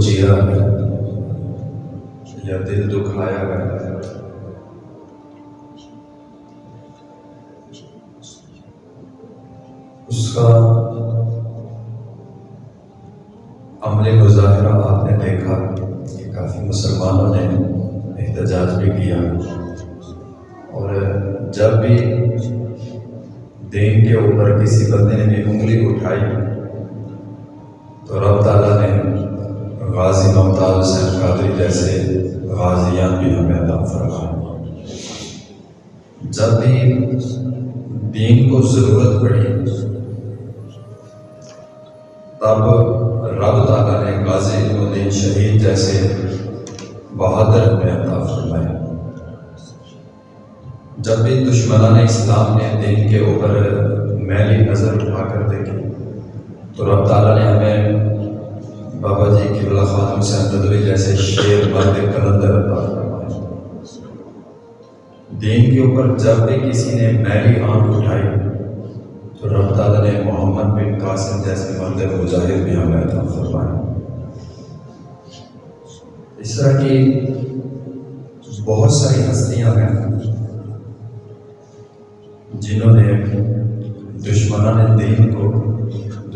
چیرا ہے، یا دل دکھایا گیا ہے۔ اس کا عمل مظاہرہ آپ نے دیکھا کہ کافی مسلمانوں نے احتجاج بھی کیا۔ اور جب بھی دین کے اوپر کسی بندے نے بھی انگلی اٹھائی تو رب تعالیٰ نے غازی ممتاز حسین قادری جیسے غازیان بھی ہمیں عطا فرمائے۔ جب بھی دین کو ضرورت پڑی، تب رب تعالیٰ نے غازی الدین شہید جیسے بہادر ہمیں عطا فرمائے۔ جب بھی دشمنان اسلام نے دین کے اوپر میلی نظر اٹھا کر دیکھی، تو رب تعالیٰ نے ہمیں بابا جی کی خاتم سے ندوی جیسے شیر مرد کلندر دین کے اوپر جب بھی کسی نے میلی آنکھ اٹھائی تو رب تعالیٰ نے محمد بن قاسم جیسے مرد مجاہد بھی ہمیں عطا فرمائے اس طرح کی بہت ساری ہستیاں ہیں جنہوں نے دشمنان دین کو،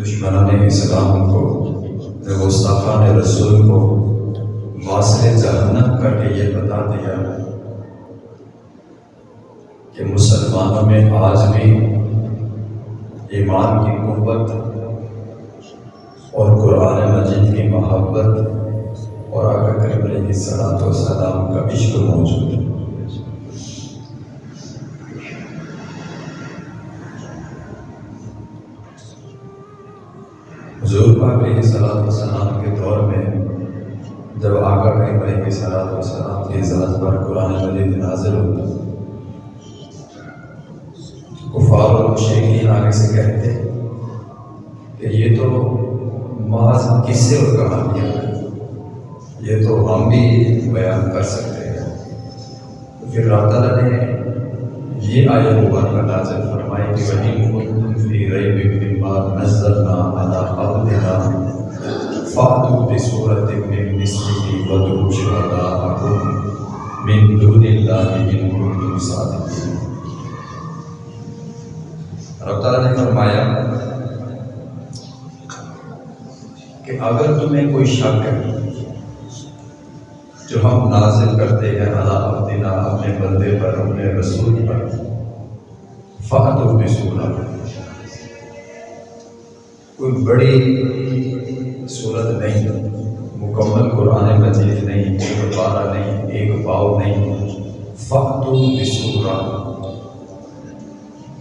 دشمنان اسلام کو گستاخان رسول کو واصل جہنم کر کے یہ بتا دیا کہ مسلمانوں میں آج بھی ایمان کی قوت اور قرآن مجید کی محبت اور آگے کریم علیہ صلاحت و سلام کا عشق موجود ہے۔ پاک علیہ صلاح وسلام کے دور میں جب آقا کریم علیہ صلاح وسلام کی ذات پر قرآن مجید نازل ہوتا کفار اور مشرقین آگے سے کہتے کہ یہ تو محض قصے اور کہانیاں ہیں، یہ تو ہم بھی بیان کر سکتے ہیں۔ پھر رب تعالیٰ نے یہ آیت مبارکہ نازل فرمائی کہ وہی کنتم فی ریب مما نزلنا علی عبدنا فاتوا بسورۃ من مثله وادعوا شهداءکم من دون اللہ ان کنتم صادقین۔ رب تعالیٰ نے فرمایا کہ اگر تمہیں کوئی شک ہے جو ہم نازل کرتے ہیں اللہ عبدنا اپنے بندے پر، اپنے رسول پر فہد و بسورہ کوئی بڑی صورت نہیں، مکمل قرآن مجید نہیں، ایک پارہ نہیں، ایک پاؤ نہیں فہد و بسورہ۔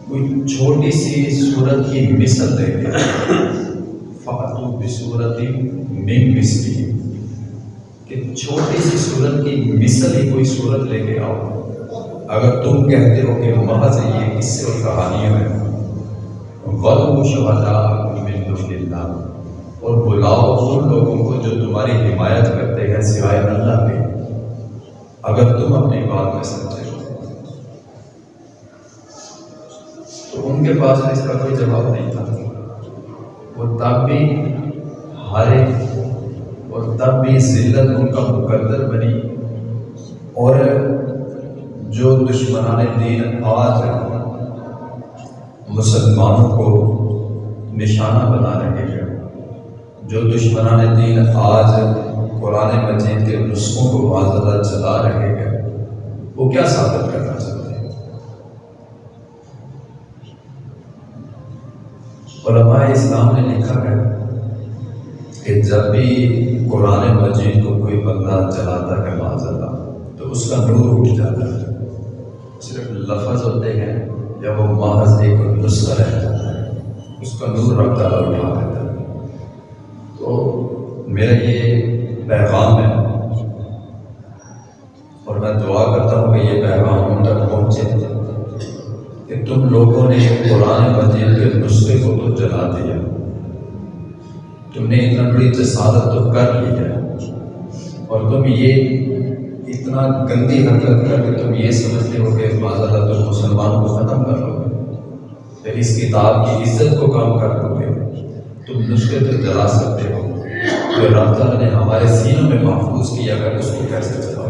کوئی چھوٹی سی صورت کی مثل دے کے۔ فہد و من مثلی۔ کہ چھوٹی سی صورت کی مثل ہی کوئی صورت لے کے آؤ۔ اگر تم کہتے ہو کہ محض یہ کس سے اور کہانیاں ہیں۔ ولو شہدا من دون اللہ اور بلاؤ ان لوگوں کو جو تمہاری حمایت کرتے ہیں سوائے اللہ کے اگر تم اپنی بات میں سمجھے تو ان کے پاس اس کا کوئی جواب نہیں تھا۔ وہ تب بھی ہارے اور تب بھی ذلت ان کا مقدر بنی۔ اور جو دشمنان دین آج مسلمانوں کو نشانہ بنا رہے ہیں۔ جو دشمنان دین آج قرآن مجید کے نسخوں کو بازار چلا رہے ہیں، وہ کیا ثابت کرنا چاہتے ہیں؟ علماء اسلام نے لکھا ہے کہ جب بھی قرآن مجید کو کوئی بندہ چلاتا ہے معذ اللہ تو اس کا نور اٹھ جاتا ہے۔ صرف لفظ ہوتے ہیں یا وہ محض ایک نسخہ رہ جاتا ہے، اس کا نور رب تعالیٰ اٹھا دیتا ہے۔ تو میرا یہ پیغام ہے۔ اور میں دعا کرتا ہوں کہ یہ پیغام ان تک پہنچے۔ کہ تم لوگوں نے قرآن مجید کے نسخے کو تو جلا دیا۔ تم نے اتنا بڑی جسادت تو کر لی ہے۔ اور تم یہ اتنا گندی حرکت کر کے تم یہ سمجھتے ہو کہ اللہ تم مسلمان کو ختم کر لو گے۔ پھر اس کتاب کی عزت کو کم کر دو گے۔ تم نسخے تو جلا سکتے ہو۔ جو رب تعالیٰ نے ہمارے سینوں میں محفوظ کیا اگر اس کو کیسے چلاؤ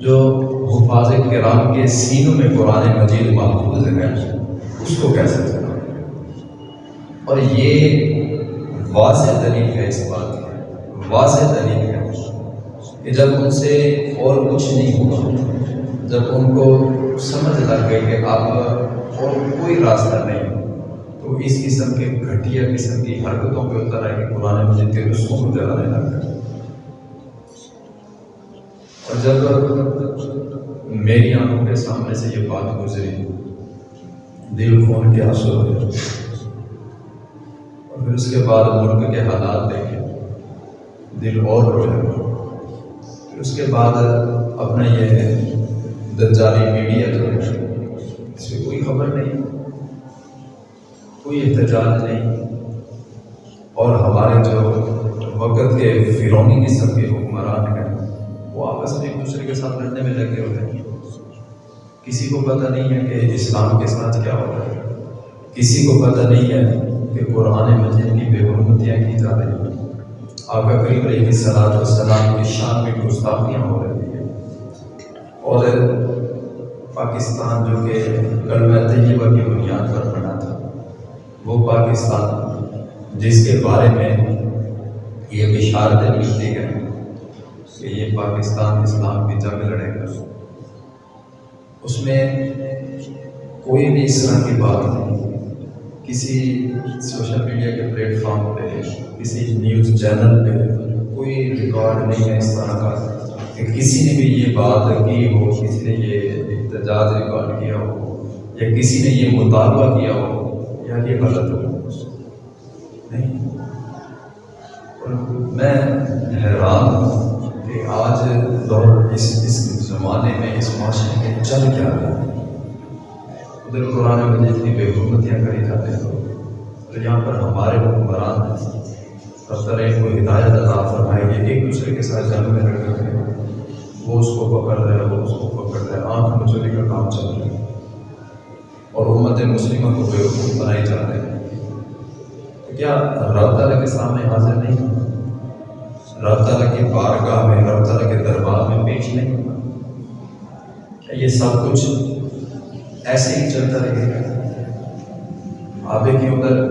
جو حفاظ کرام کے سینوں میں قرآن مجید محفوظ ہے، اس کو کیسے چلاؤ اور یہ واضح دلیل ہے اس بات کی۔ واضح دلیل ہے کہ جب ان سے اور کچھ نہیں ہوا، جب ان کو سمجھ لگ گئی کہ اب اور کوئی راستہ نہیں۔ تو اس قسم کے گھٹیا قسم کی حرکتوں پہ اتر آئے کہ قرآن مجید کے رسموں کو جلانے لگ اور جب میری آنکھوں کے سامنے سے یہ بات گزری، دل خون کے آنسو ہو گئے اور پھر اس کے بعد ملک کے حالات دیکھے، دل اور رویا پھر اس کے بعد اپنا یہ دجالی میڈیا جو ہے، اس سے کوئی خبر نہیں۔ کوئی احتجاج نہیں۔ اور ہمارے جو وقت کے فرونی قسم کے حکمران ہیں، وہ آپس میں ایک دوسرے کے ساتھ لڑنے میں لگے ہوئے ہیں۔ کسی کو پتہ نہیں ہے کہ اسلام کے ساتھ کیا ہو رہا ہے۔ کسی کو پتہ نہیں ہے کہ قرآن مجید کی بے حرمتیاں کی جا رہی ہیں۔ آقا قریب علیہ صلاح السلام کی شان میں گستاخیاں ہو رہی ہیں۔ اور پاکستان جو کہ کلمہ طیبہ کی بنیاد پر وہ پاکستان جس کے بارے میں یہ بشارتیں ملتی ہیں کہ یہ پاکستان اسلام کی جنگ لڑے گا۔ اس میں کوئی بھی اس طرح کی بات نہیں۔ کسی سوشل میڈیا کے پلیٹ فارم پہ، کسی نیوز چینل پہ کوئی ریکارڈ نہیں ہے اس طرح کا کہ کسی نے بھی یہ بات کی ہو، کسی نے یہ احتجاج ریکارڈ کیا ہو یا کسی نے یہ مطالبہ کیا ہو۔ یار یہ غلط ہو نہیں۔ میں حیران ہوں کہ آج دور اس اس زمانے میں، اس معاشرے میں چل کیا رہا ہے ادھر قرآن مجید کی بے حکمتیاں کری جاتے ہیں۔ تو یہاں پر ہمارے حکمران ہیں اب طرح کو ہدایت عطا فرمائے گی ایک دوسرے کے ساتھ جنگ میں رکھ رہے ہیں وہ اس کو پکڑ رہے ہیں وہ اس کو پکڑ رہے ہیں آنکھ مچولی کا کام چل رہا ہے۔ اور امت مسلمہ کو بے حکومت بنائی جا رہے ہیں کیا رب تعالیٰ کے سامنے حاضر نہیں؟ رب تعالیٰ کی بارگاہ میں، رب تعالیٰ کے دربار میں پیش نہیں؟ یہ سب کچھ ایسے ہی چلتا رہے گا؟ آبے کے اندر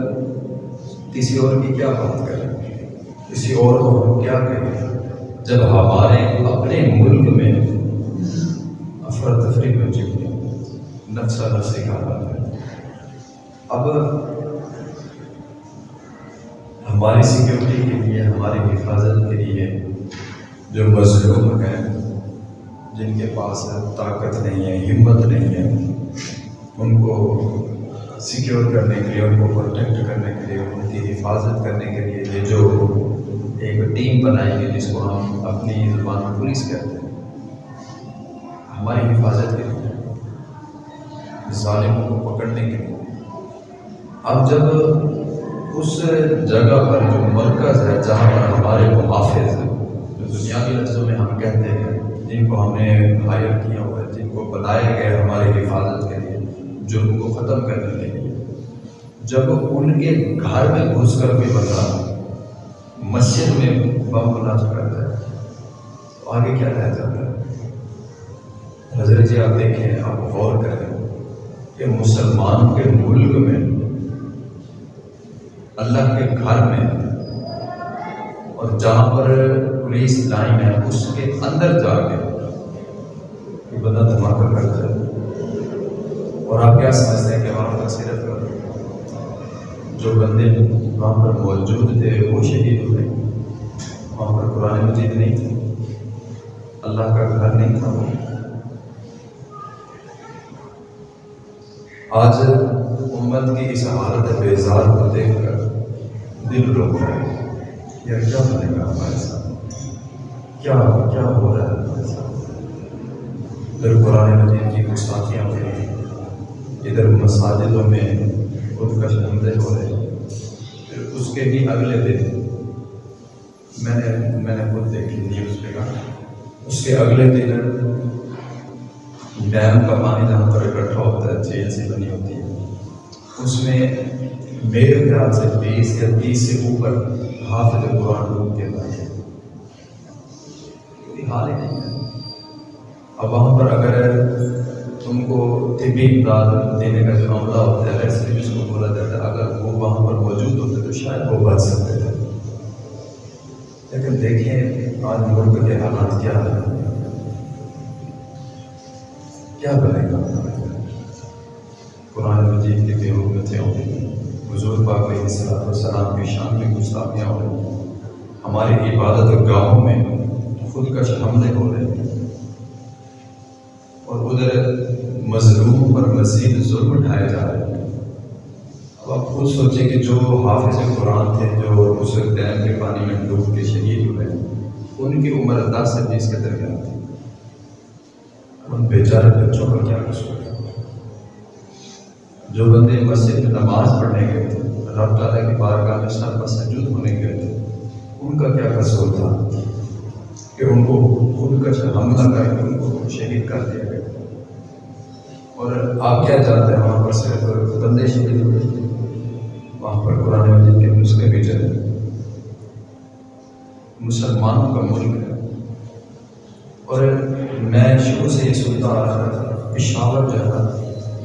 کسی اور کی کیا بات کریں؟ کسی اور کو ہم کیا کہیں؟ جب ہمارے اپنے ملک میں افرتفری میں چکی نفسا نفسی کا حال ہے۔ اب ہماری سیکیورٹی کے لیے، ہماری حفاظت کے لیے جو مظلوم ہیں، جن کے پاس طاقت نہیں ہے، ہمت نہیں ہے، ان کو سیکیور کرنے کے لیے، ان کو پروٹیکٹ کرنے کے لیے، ان کی حفاظت کرنے کے لیے یہ جو ایک ٹیم بنائی گئی جس کو ہم اپنی زبان پولیس کہتے ہیں، ہماری حفاظت کے لیے۔ ظالموں کو پکڑنے کے لیے۔ اب جب اس جگہ پر جو مرکز ہے جہاں پر ہمارے محافظ ہیں، جو دنیاوی لفظوں میں ہم کہتے ہیں، جن کو ہم نے ہائر کیا ہوا ہے، جن کو بنایا گیا ہماری حفاظت کے لیے جرم کو ختم کرنے کے لیے۔ جب ان کے گھر میں گھس کر بھی بتا مسجد میں بم بنا کرتا ہے، تو آگے کیا رہ جاتا ہے؟ حضرت جی آپ دیکھیں، آپ غور کریں۔ کہ مسلمان کے ملک میں، اللہ کے گھر میں، اور جہاں پر پولیس لائن ہے، اس کے اندر جا کے کہ بندہ دھماکہ کرتا ہے۔ اور آپ کیا سمجھتے ہیں کہ وہاں پر صرف جو بندے وہاں پر موجود تھے، وہ شہید ہوئے؟ وہاں پر قرآن مجید نہیں تھی اللہ کا گھر نہیں تھا۔ وہ آج امت کی اس حالت بیزار کو دیکھ کر دل رو رہا ہے یا کیا بنے گا ہمارے ساتھ۔ کیا کیا ہو رہا ہے ہمارے ساتھ؟ ادھر قرآن مجید کی گستاخیاں ہو رہی ہیں۔ ادھر مساجدوں میں خود کش حملے ہو رہے پھر اس کے بھی اگلے دن میں نے میں نے خود دیکھی، نیوز پہ کہا۔ اس کے اگلے دن ڈیم کا پانی جہاں پر اکٹھا ہوتا ہے جھیل سی بنی ہوتی ہے۔ اس میں میرے خیال سے بیس یا تیس سے اوپر حافظ قرآن ڈوب کے بھائی کوئی حال ہی نہیں ہے؟ اب وہاں پر اگر تم کو طبی امداد دینے کا جو معاملہ ہوتا ہے ایسے جس کو بولا جاتا ہے، اگر وہ وہاں پر موجود ہوتے تو شاید وہ بچ سکتے تھے۔ لیکن دیکھیں آج ملک کے حالات کیا ہے کیا بنے گا؟ قرآن مجید کی بے حکمتیں ہوں گی پاک علیہ السلام السلام کی شان میں گستاخیاں ہو رہی ہیں۔ ہماری عبادت گاہوں میں خود کش حملے ہو رہے ہیں۔ اور ادھر مظلوم پر مزید ظلم اٹھائے جا رہے ہیں۔ اب آپ خود سوچیں کہ جو حافظ قرآن تھے، جو اس ڈیم کے پانی میں ڈوب کے شہید ہوئے، ان کی عمر دس سے بیس کے درمیان تھی۔ ان بیچارے بچوں کا کیا قصور ہے جو بندے مسجد میں نماز پڑھنے گئے تھے رب تعالیٰ کی بارگاہ میں سر پر ہونے گئے تھے ان کا کیا قصور تھا؟ کہ ان کو خود کا حملہ کر کے، ان کو شہید کر دیا گیا۔ اور آپ کیا جانتے ہیں؟ وہاں پر صرف بندے شہید ہوئے۔ وہاں پر قرآن مجید کے نسخے بھی چلے۔ مسلمانوں کا ملک ہے۔ اور میں شروع سے یہ سنتا آ رہا تھا پشاور جو ہے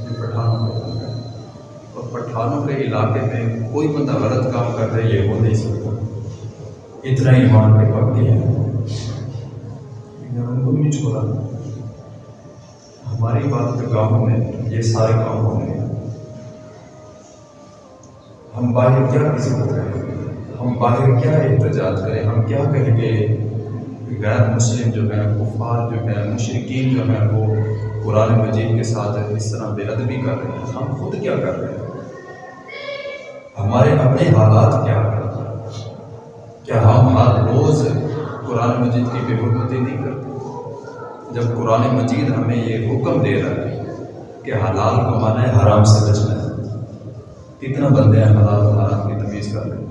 پٹھانوں کا اور پٹھانوں کے علاقے میں کوئی بندہ غلط کام کر رہے، یہ ہو نہیں سکتا اتنا ایمان پہ پکتی ہے۔ ان کو بھی نہیں چھوڑا۔ ہماری بات کے گاؤں میں، یہ سارے کام ہو رہے ہیں ہم باہر کیا قسمت کریں؟ ہم باہر کیا احتجاج کریں؟ ہم کیا کہیں گے غیر مسلم جو ہیں، کفار جو ہیں مشرقین جو ہیں، وہ قرآن مجید کے ساتھ اس طرح بے ادبی کر رہے ہیں۔ ہم خود کیا کر رہے ہیں؟ ہمارے اپنے حالات کیا ہیں؟ کیا ہم ہر روز قرآن مجید کی بے حرمتی نہیں کرتے؟ جب قرآن مجید ہمیں یہ حکم دے رہا ہے کہ حلال کمانا ہے، حرام سے بچنا ہے، کتنا بندے ہیں حلال حرام کی تمیز کر رہے ہیں؟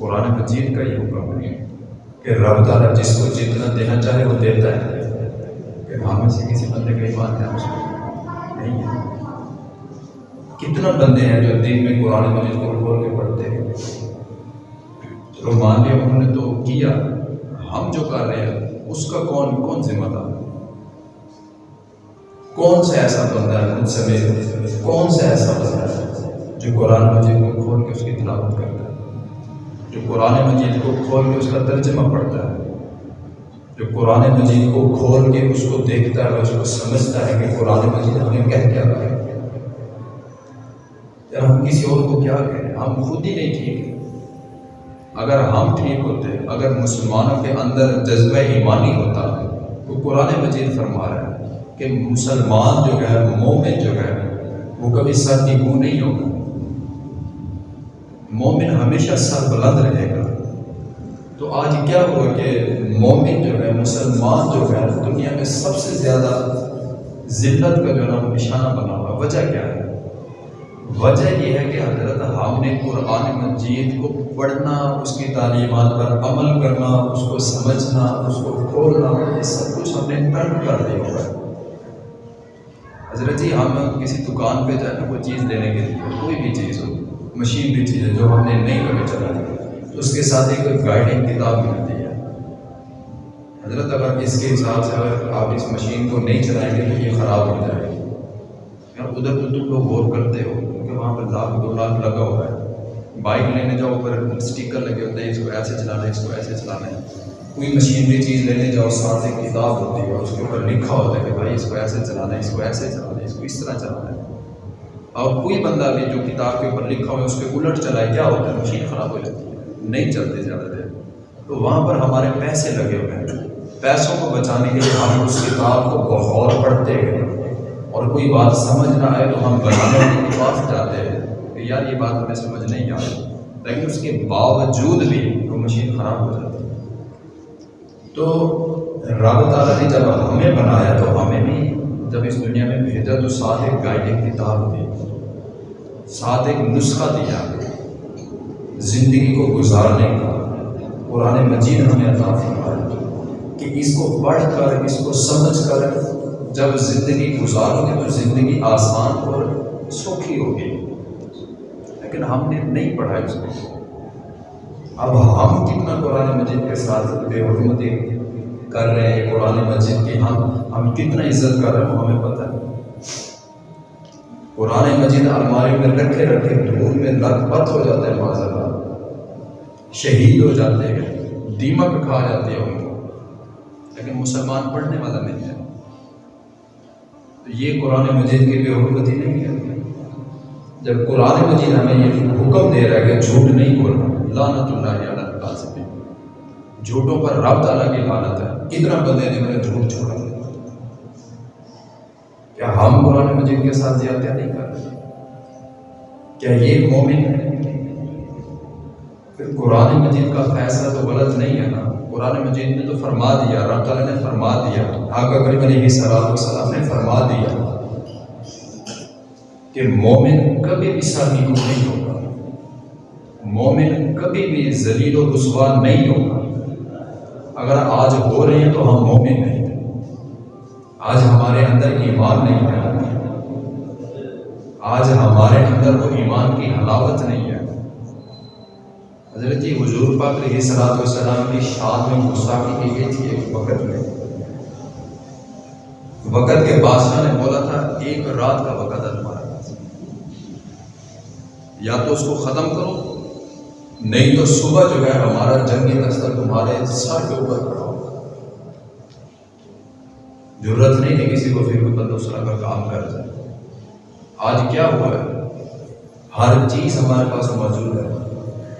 قرآن مجید کا یہ حکم نہیں ہے۔ کہ رب تعالیٰ جس کو جتنا دینا چاہے وہ دیتا ہے۔ کہ ہم سے کسی بندے کا ایمان ہے اس نہیں ہے۔ کتنا بندے ہیں جو دن میں قرآن مجید کو کھول کے پڑھتے ہیں۔ چلو مان لیا انہوں نے تو کیا۔ ہم جو کر رہے ہیں، اس کا کون کون ذمہ دار کون سا ایسا بندہ ہے؟ مجھ سے کون سا ایسا بندہ ہے جو قرآن مجید کو کھول کے اس کی تلاوت کرتا ہے؟ جو قرآن مجید کو کھول کے اس کا ترجمہ پڑھتا ہے۔ جو قرآن مجید کو کھول کے اس کو دیکھتا ہے، اس کو سمجھتا ہے کہ قرآن مجید ہمیں کہہ کیا رہا ہے۔ یار، ہم کسی اور کو کیا کہیں؟ ہم خود ہی نہیں ٹھیک اگر ہم ٹھیک ہوتے، اگر مسلمانوں کے اندر جذبہ ایمانی ہوتا، تو قرآن مجید فرما رہا ہے کہ مسلمان جو ہے، مومن جو ہے، وہ کبھی سر کی منہ نہیں ہوگا۔ مومن ہمیشہ سر بلند رہے گا۔ تو آج کیا ہوا کہ مومن جو ہے، مسلمان جو ہے، دنیا میں سب سے زیادہ ذلت کا جو ہے نشانہ بنا ہوا۔ وجہ کیا ہے؟ وجہ یہ ہے کہ حضرت ہم نے قرآن مجید کو پڑھنا، اس کی تعلیمات پر عمل کرنا، اس کو سمجھنا، اس کو کھولنا، یہ سب کچھ ہم نے ترک کر دیا۔ ہوا ہے حضرت جی ہم کسی دکان پہ جائیں کوئی چیز لینے کے لیے، کوئی بھی چیز ہو۔ مشین بھی چیز ہے جو ہم نے نہیں کبھی چلائی تو اس کے ساتھ ایک گائیڈنگ کتاب ملتی ہے۔ حضرت اگر اس کے حساب سے اگر آپ اس مشین کو نہیں چلائیں گے تو یہ خراب ہو جائے گی۔ ادھر تو تم لوگ غور کرتے ہو، کیونکہ وہاں پر لاکھ دو لاکھ لگا ہوا ہے۔ بائک لینے جاؤ، اوپر اسٹیکر لگے ہوتے ہیں، اس کو ایسے چلانا ہے، اس کو ایسے چلانا ہے۔ کوئی مشینری چیز لینے جاؤ، ساتھ ایک کتاب ہوتی ہے اور اس کے اوپر لکھا ہوتا ہے کہ بھائی اس کو ایسے چلانا ہے، اس کو ایسے چلانا ہے، اس کو اس طرح چلانا ہے۔ اور کوئی بندہ بھی جو کتاب کے اوپر لکھا ہوا ہے اس کے الٹ چلائے کیا ہوتا ہے؟ مشین خراب ہو جاتی ہے، نہیں چلتے زیادہ دیر۔ تو وہاں پر ہمارے پیسے لگے ہوئے ہیں۔ پیسوں کو بچانے کے لیے ہم اس کتاب کو بغور پڑھتے ہیں۔ اور کوئی بات سمجھ نہ آئے تو ہم بنانے کے پاس جاتے ہیں۔ کہ یار، یہ بات ہمیں سمجھ نہیں آ رہی لیکن اس کے باوجود بھی وہ مشین خراب ہو جاتی ہے۔ تو رب تعالیٰ نے جب ہمیں بنایا تو ہمیں بھی جب اس دنیا میں بھیجا تو ساتھ ایک گائیڈنگ کتاب دی ساتھ ایک نسخہ دیا۔ زندگی کو گزارنے کا۔ قرآن مجید ہمیں عطا فرمایا کہ اس کو پڑھ کر، اس کو سمجھ کر جب زندگی گزارو گے تو زندگی آسان اور سوکھی ہوگی۔ لیکن ہم نے نہیں پڑھا اس کو۔ اب ہم کتنا قرآن مجید کے ساتھ بے حرمتی کر رہے ہیں، قرآن مجید کی ہم ہم کتنا عزت کر رہے ہیں، ہمیں پتہ ہے۔ قرآن مجید الماری میں رکھے رکھے دھول میں لت پت ہو جاتے ہیں معذ اللہ شہید ہو جاتے ہیں، دیمک کھا جاتے ہیں۔ ان کو لیکن مسلمان پڑھنے والا نہیں ہے۔ تو یہ قرآن مجید کی بے حرمتی نہیں ہے۔ جب قرآن مجید ہمیں یہ حکم دے رہا ہے کہ جھوٹ نہیں بولنا لانت اللہ علیہ سے جھوٹوں پر رب تعالیٰ کی لانت ہے۔ کتنا بندے نے میرے جھوٹ چھوڑا؟ کیا ہم قرآن مجید کے ساتھ زیادہ نہیں کر رہے؟ کیا یہ مومن ہے پھر قرآن مجید کا فیصلہ تو غلط نہیں ہے نا۔ قرآن مجید نے تو فرما دیا رب تعالیٰ نے فرما دیا۔ آقا کریم علیہ صلاح السلام نے فرما دیا کہ مومن کبھی بھی سرنی کو نہیں ہوگا۔ مومن کبھی بھی ذلیل و رسوا نہیں ہوگا۔ اگر آج ہو رہے ہیں تو ہم مومن نہیں آج ہمارے اندر ایمان نہیں ہے۔ آج ہمارے اندر وہ ایمان کی حلاوت نہیں ہے۔ حضرت جی، حضور پاک علیہ صلاحت والسلام کی شاد میں گستاخی کی گئی تھی ایک وقت میں۔ وقت کے بادشاہ نے بولا تھا، ایک رات کا وقت ہے یا تو اس کو ختم کرو نہیں تو صبح جو ہے ہمارا جنگی دستر تمہارے سر کے اوپر کھڑا ہوگا۔ ضرورت نہیں ہے کسی کو پھر بھی دوسرا کا کام کر جائے آج کیا ہوا ہے؟ ہر چیز ہمارے پاس موجود ہے۔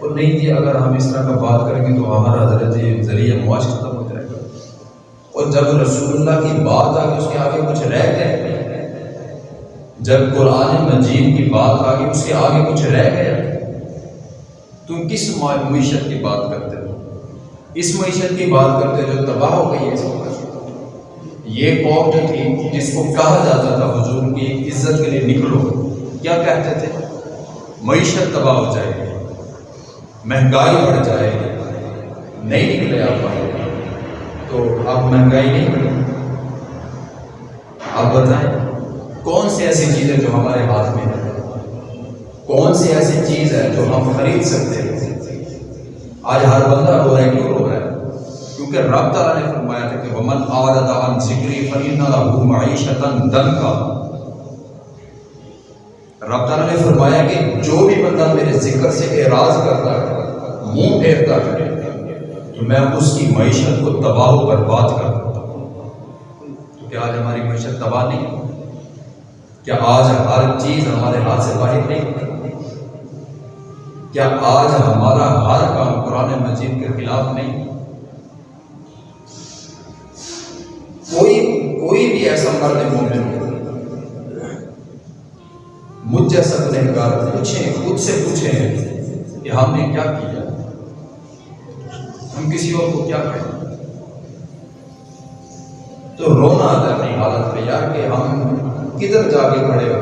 اور نہیں جی اگر ہم اس طرح کا بات کریں گے تو ہمارا حضرت ذریعہ معاش ختم ہو جائے گا۔ اور جب رسول اللہ کی بات آ اس کے آگے کچھ رہ گئے، جب قرآن مجید کی بات آ اس کے آگے کچھ رہ گیا تم کس معیشت کی بات کرتے ہو؟ اس معیشت کی بات کرتے جو تباہ ہو گئی ہے اس وقت یہ قوم جو تھی، جس کو کہا جاتا تھا حضور کی عزت کے لیے نکلو، کیا کہتے تھے؟ معیشت تباہ ہو جائے گی، مہنگائی بڑھ جائے گی، نہیں نکلے آپ تو اب مہنگائی نہیں بڑھے آپ بتائیں، کون سی ایسی چیز ہے جو ہمارے ہاتھ میں ہے؟ کون سی ایسی چیز ہے جو ہم خرید سکتے ہیں؟ آج ہر بندہ رو رہا ہے، کیوں رو رہا ہے؟ کیونکہ رب تعالیٰ نے فرمایا تھا کہ ومن عارض عن ذکری فإن له معیشتا ضنکا رب تعالیٰ نے فرمایا کہ جو بھی بندہ میرے ذکر سے اعراض کرتا ہے، منہ پھیرتا ہے، تو میں اس کی معیشت کو تباہ و برباد کر دیتا ہوں۔ تو کیا آج ہماری معیشت تباہ نہیں؟ کیا آج ہر چیز ہمارے ہاتھ سے باہر نہیں؟ کیا آج ہمارا ہر کام قرآن مجید کے خلاف نہیں؟ کوئی کوئی بھی ایسا مرد مومن ہو مجھ جیسا گنہگار پوچھیں، خود سے پوچھیں کہ ہم نے کیا کیا؟ ہم کسی اور کو کیا کہیں؟ تو رونا آتا ہے اپنی حالت میں یار کہ ہم کدھر جا کے کھڑے ہو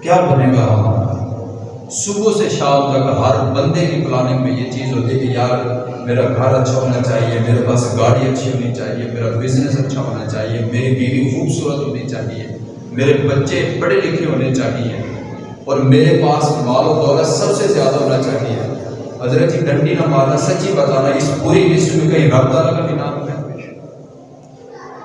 کیا بنے گا ہمارا صبح سے شام تک ہر بندے کی پلاننگ میں یہ چیز ہوتی ہے کہ یار میرا گھر اچھا ہونا چاہیے، میرے پاس گاڑی اچھی ہونی چاہیے، میرا بزنس اچھا ہونا چاہیے، میری بیوی خوبصورت ہونی چاہیے، میرے بچے پڑھے لکھے ہونے چاہیے اور میرے پاس مال و دولت سب سے زیادہ ہونا چاہیے۔ حضرت جی ڈنڈی نہ مارنا سچی بتانا، اس پوری لسٹ میں کہیں رب تعالیٰ کا بھی نام ہے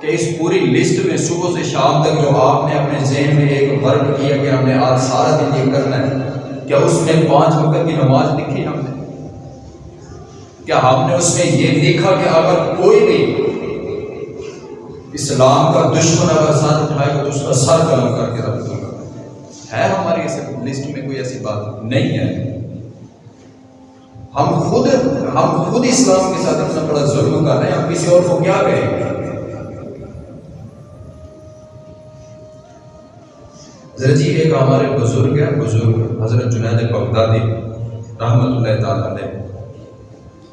کہ اس پوری لسٹ میں صبح سے شام تک جو آپ نے اپنے ذہن میں ایک ورک کیا، کہ ہم نے آج سارا دن یہ کرنا ہے کیا اس میں پانچ وقت کی نماز لکھی ہم نے؟ کیا ہم نے اس میں یہ لکھا کہ اگر کوئی بھی اسلام کا دشمن اگر ساتھ اٹھائے گا تو اس کا سر قلم کر کے رکھ دوں گا۔ ہے ہماری لسٹ میں کوئی ایسی بات نہیں ہے؟ ہم خود ہم خود اسلام کے ساتھ اتنا بڑا ظلم کر رہے ہیں۔ ہم کسی اور کو کیا کہیں گے؟ حضرت جی ایک ہمارے بزرگ ہیں، بزرگ حضرت جنید بغدادی رحمۃ اللہ تعالیٰ نے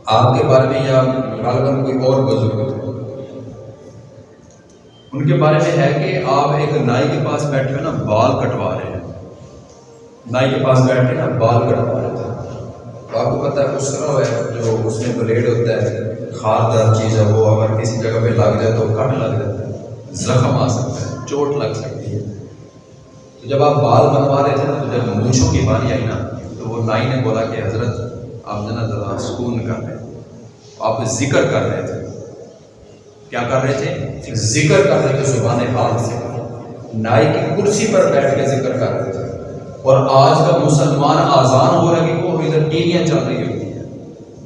آپ کے بارے میں یا غالباً کوئی اور بزرگ؟ تھے ان کے بارے میں ہے کہ آپ ایک نائی کے پاس بیٹھے ہوئے نا، بال کٹوا رہے ہیں۔ نائی کے پاس بیٹھ کے نا، بال کٹوا رہے تھے۔ تو آپ کو پتہ ہے، اس طرح ہے، جو اس میں بلیڈ ہوتا ہے، خار دار چیز ہے، وہ اگر کسی جگہ پہ لگ جائے تو کٹ لگ جاتا ہے، زخم آ سکتا ہے، چوٹ لگ سکتی ہے۔ تو جب آپ بال بنوا رہے تھے نا، تو جب مونچھوں کی باری آئی نا، تو وہ نائی نے بولا کہ حضرت، آپ ذرا ذرا سکون کر رہے آپ ذکر کر رہے تھے۔ کیا کر رہے تھے؟ ذکر کر رہے تھے زبان حال سے۔ نائی کی کرسی پر بیٹھ کے ذکر کر رہے تھے۔ اور آج کا مسلمان آزان ہو رہا کہ وہ ادھر ٹیلیاں چل رہی ہوتی ہیں۔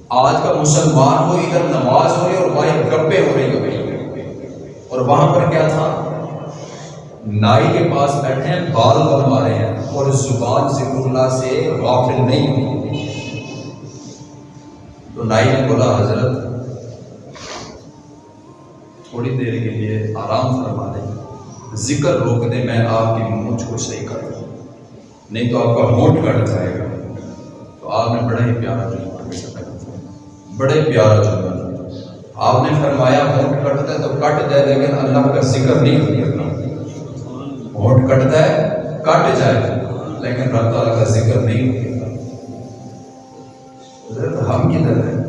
آج کا مسلمان ہو ادھر نماز ہو رہی اور وہاں گپے ہو رہی ہوئی اور وہاں پر کیا تھا؟ نائی کے پاس بیٹھے ہیں، بال بنوا رہے ہیں اور زبان ذکر اللہ سے غافل نہیں ہوئی تو نائی نے بولا، حضرت، تھوڑی دیر کے لیے آرام فرما دیں۔ ذکر روک دیں میں آپ کی مونچھ کو صحیح کر دوں۔ نہیں تو آپ کا ہونٹ کٹ جائے گا۔ تو آپ نے بڑا ہی پیارا جملہ بڑے پیارا جملہ آپ نے فرمایا ہونٹ کٹتا ہے تو کٹ جائے لیکن اللہ کا ذکر نہیں کرنا ہونٹ کٹتا ہے، کٹ جائے۔ لیکن رب تعالیٰ کا ذکر نہیں ہوگا ہم کدھر ہیں؟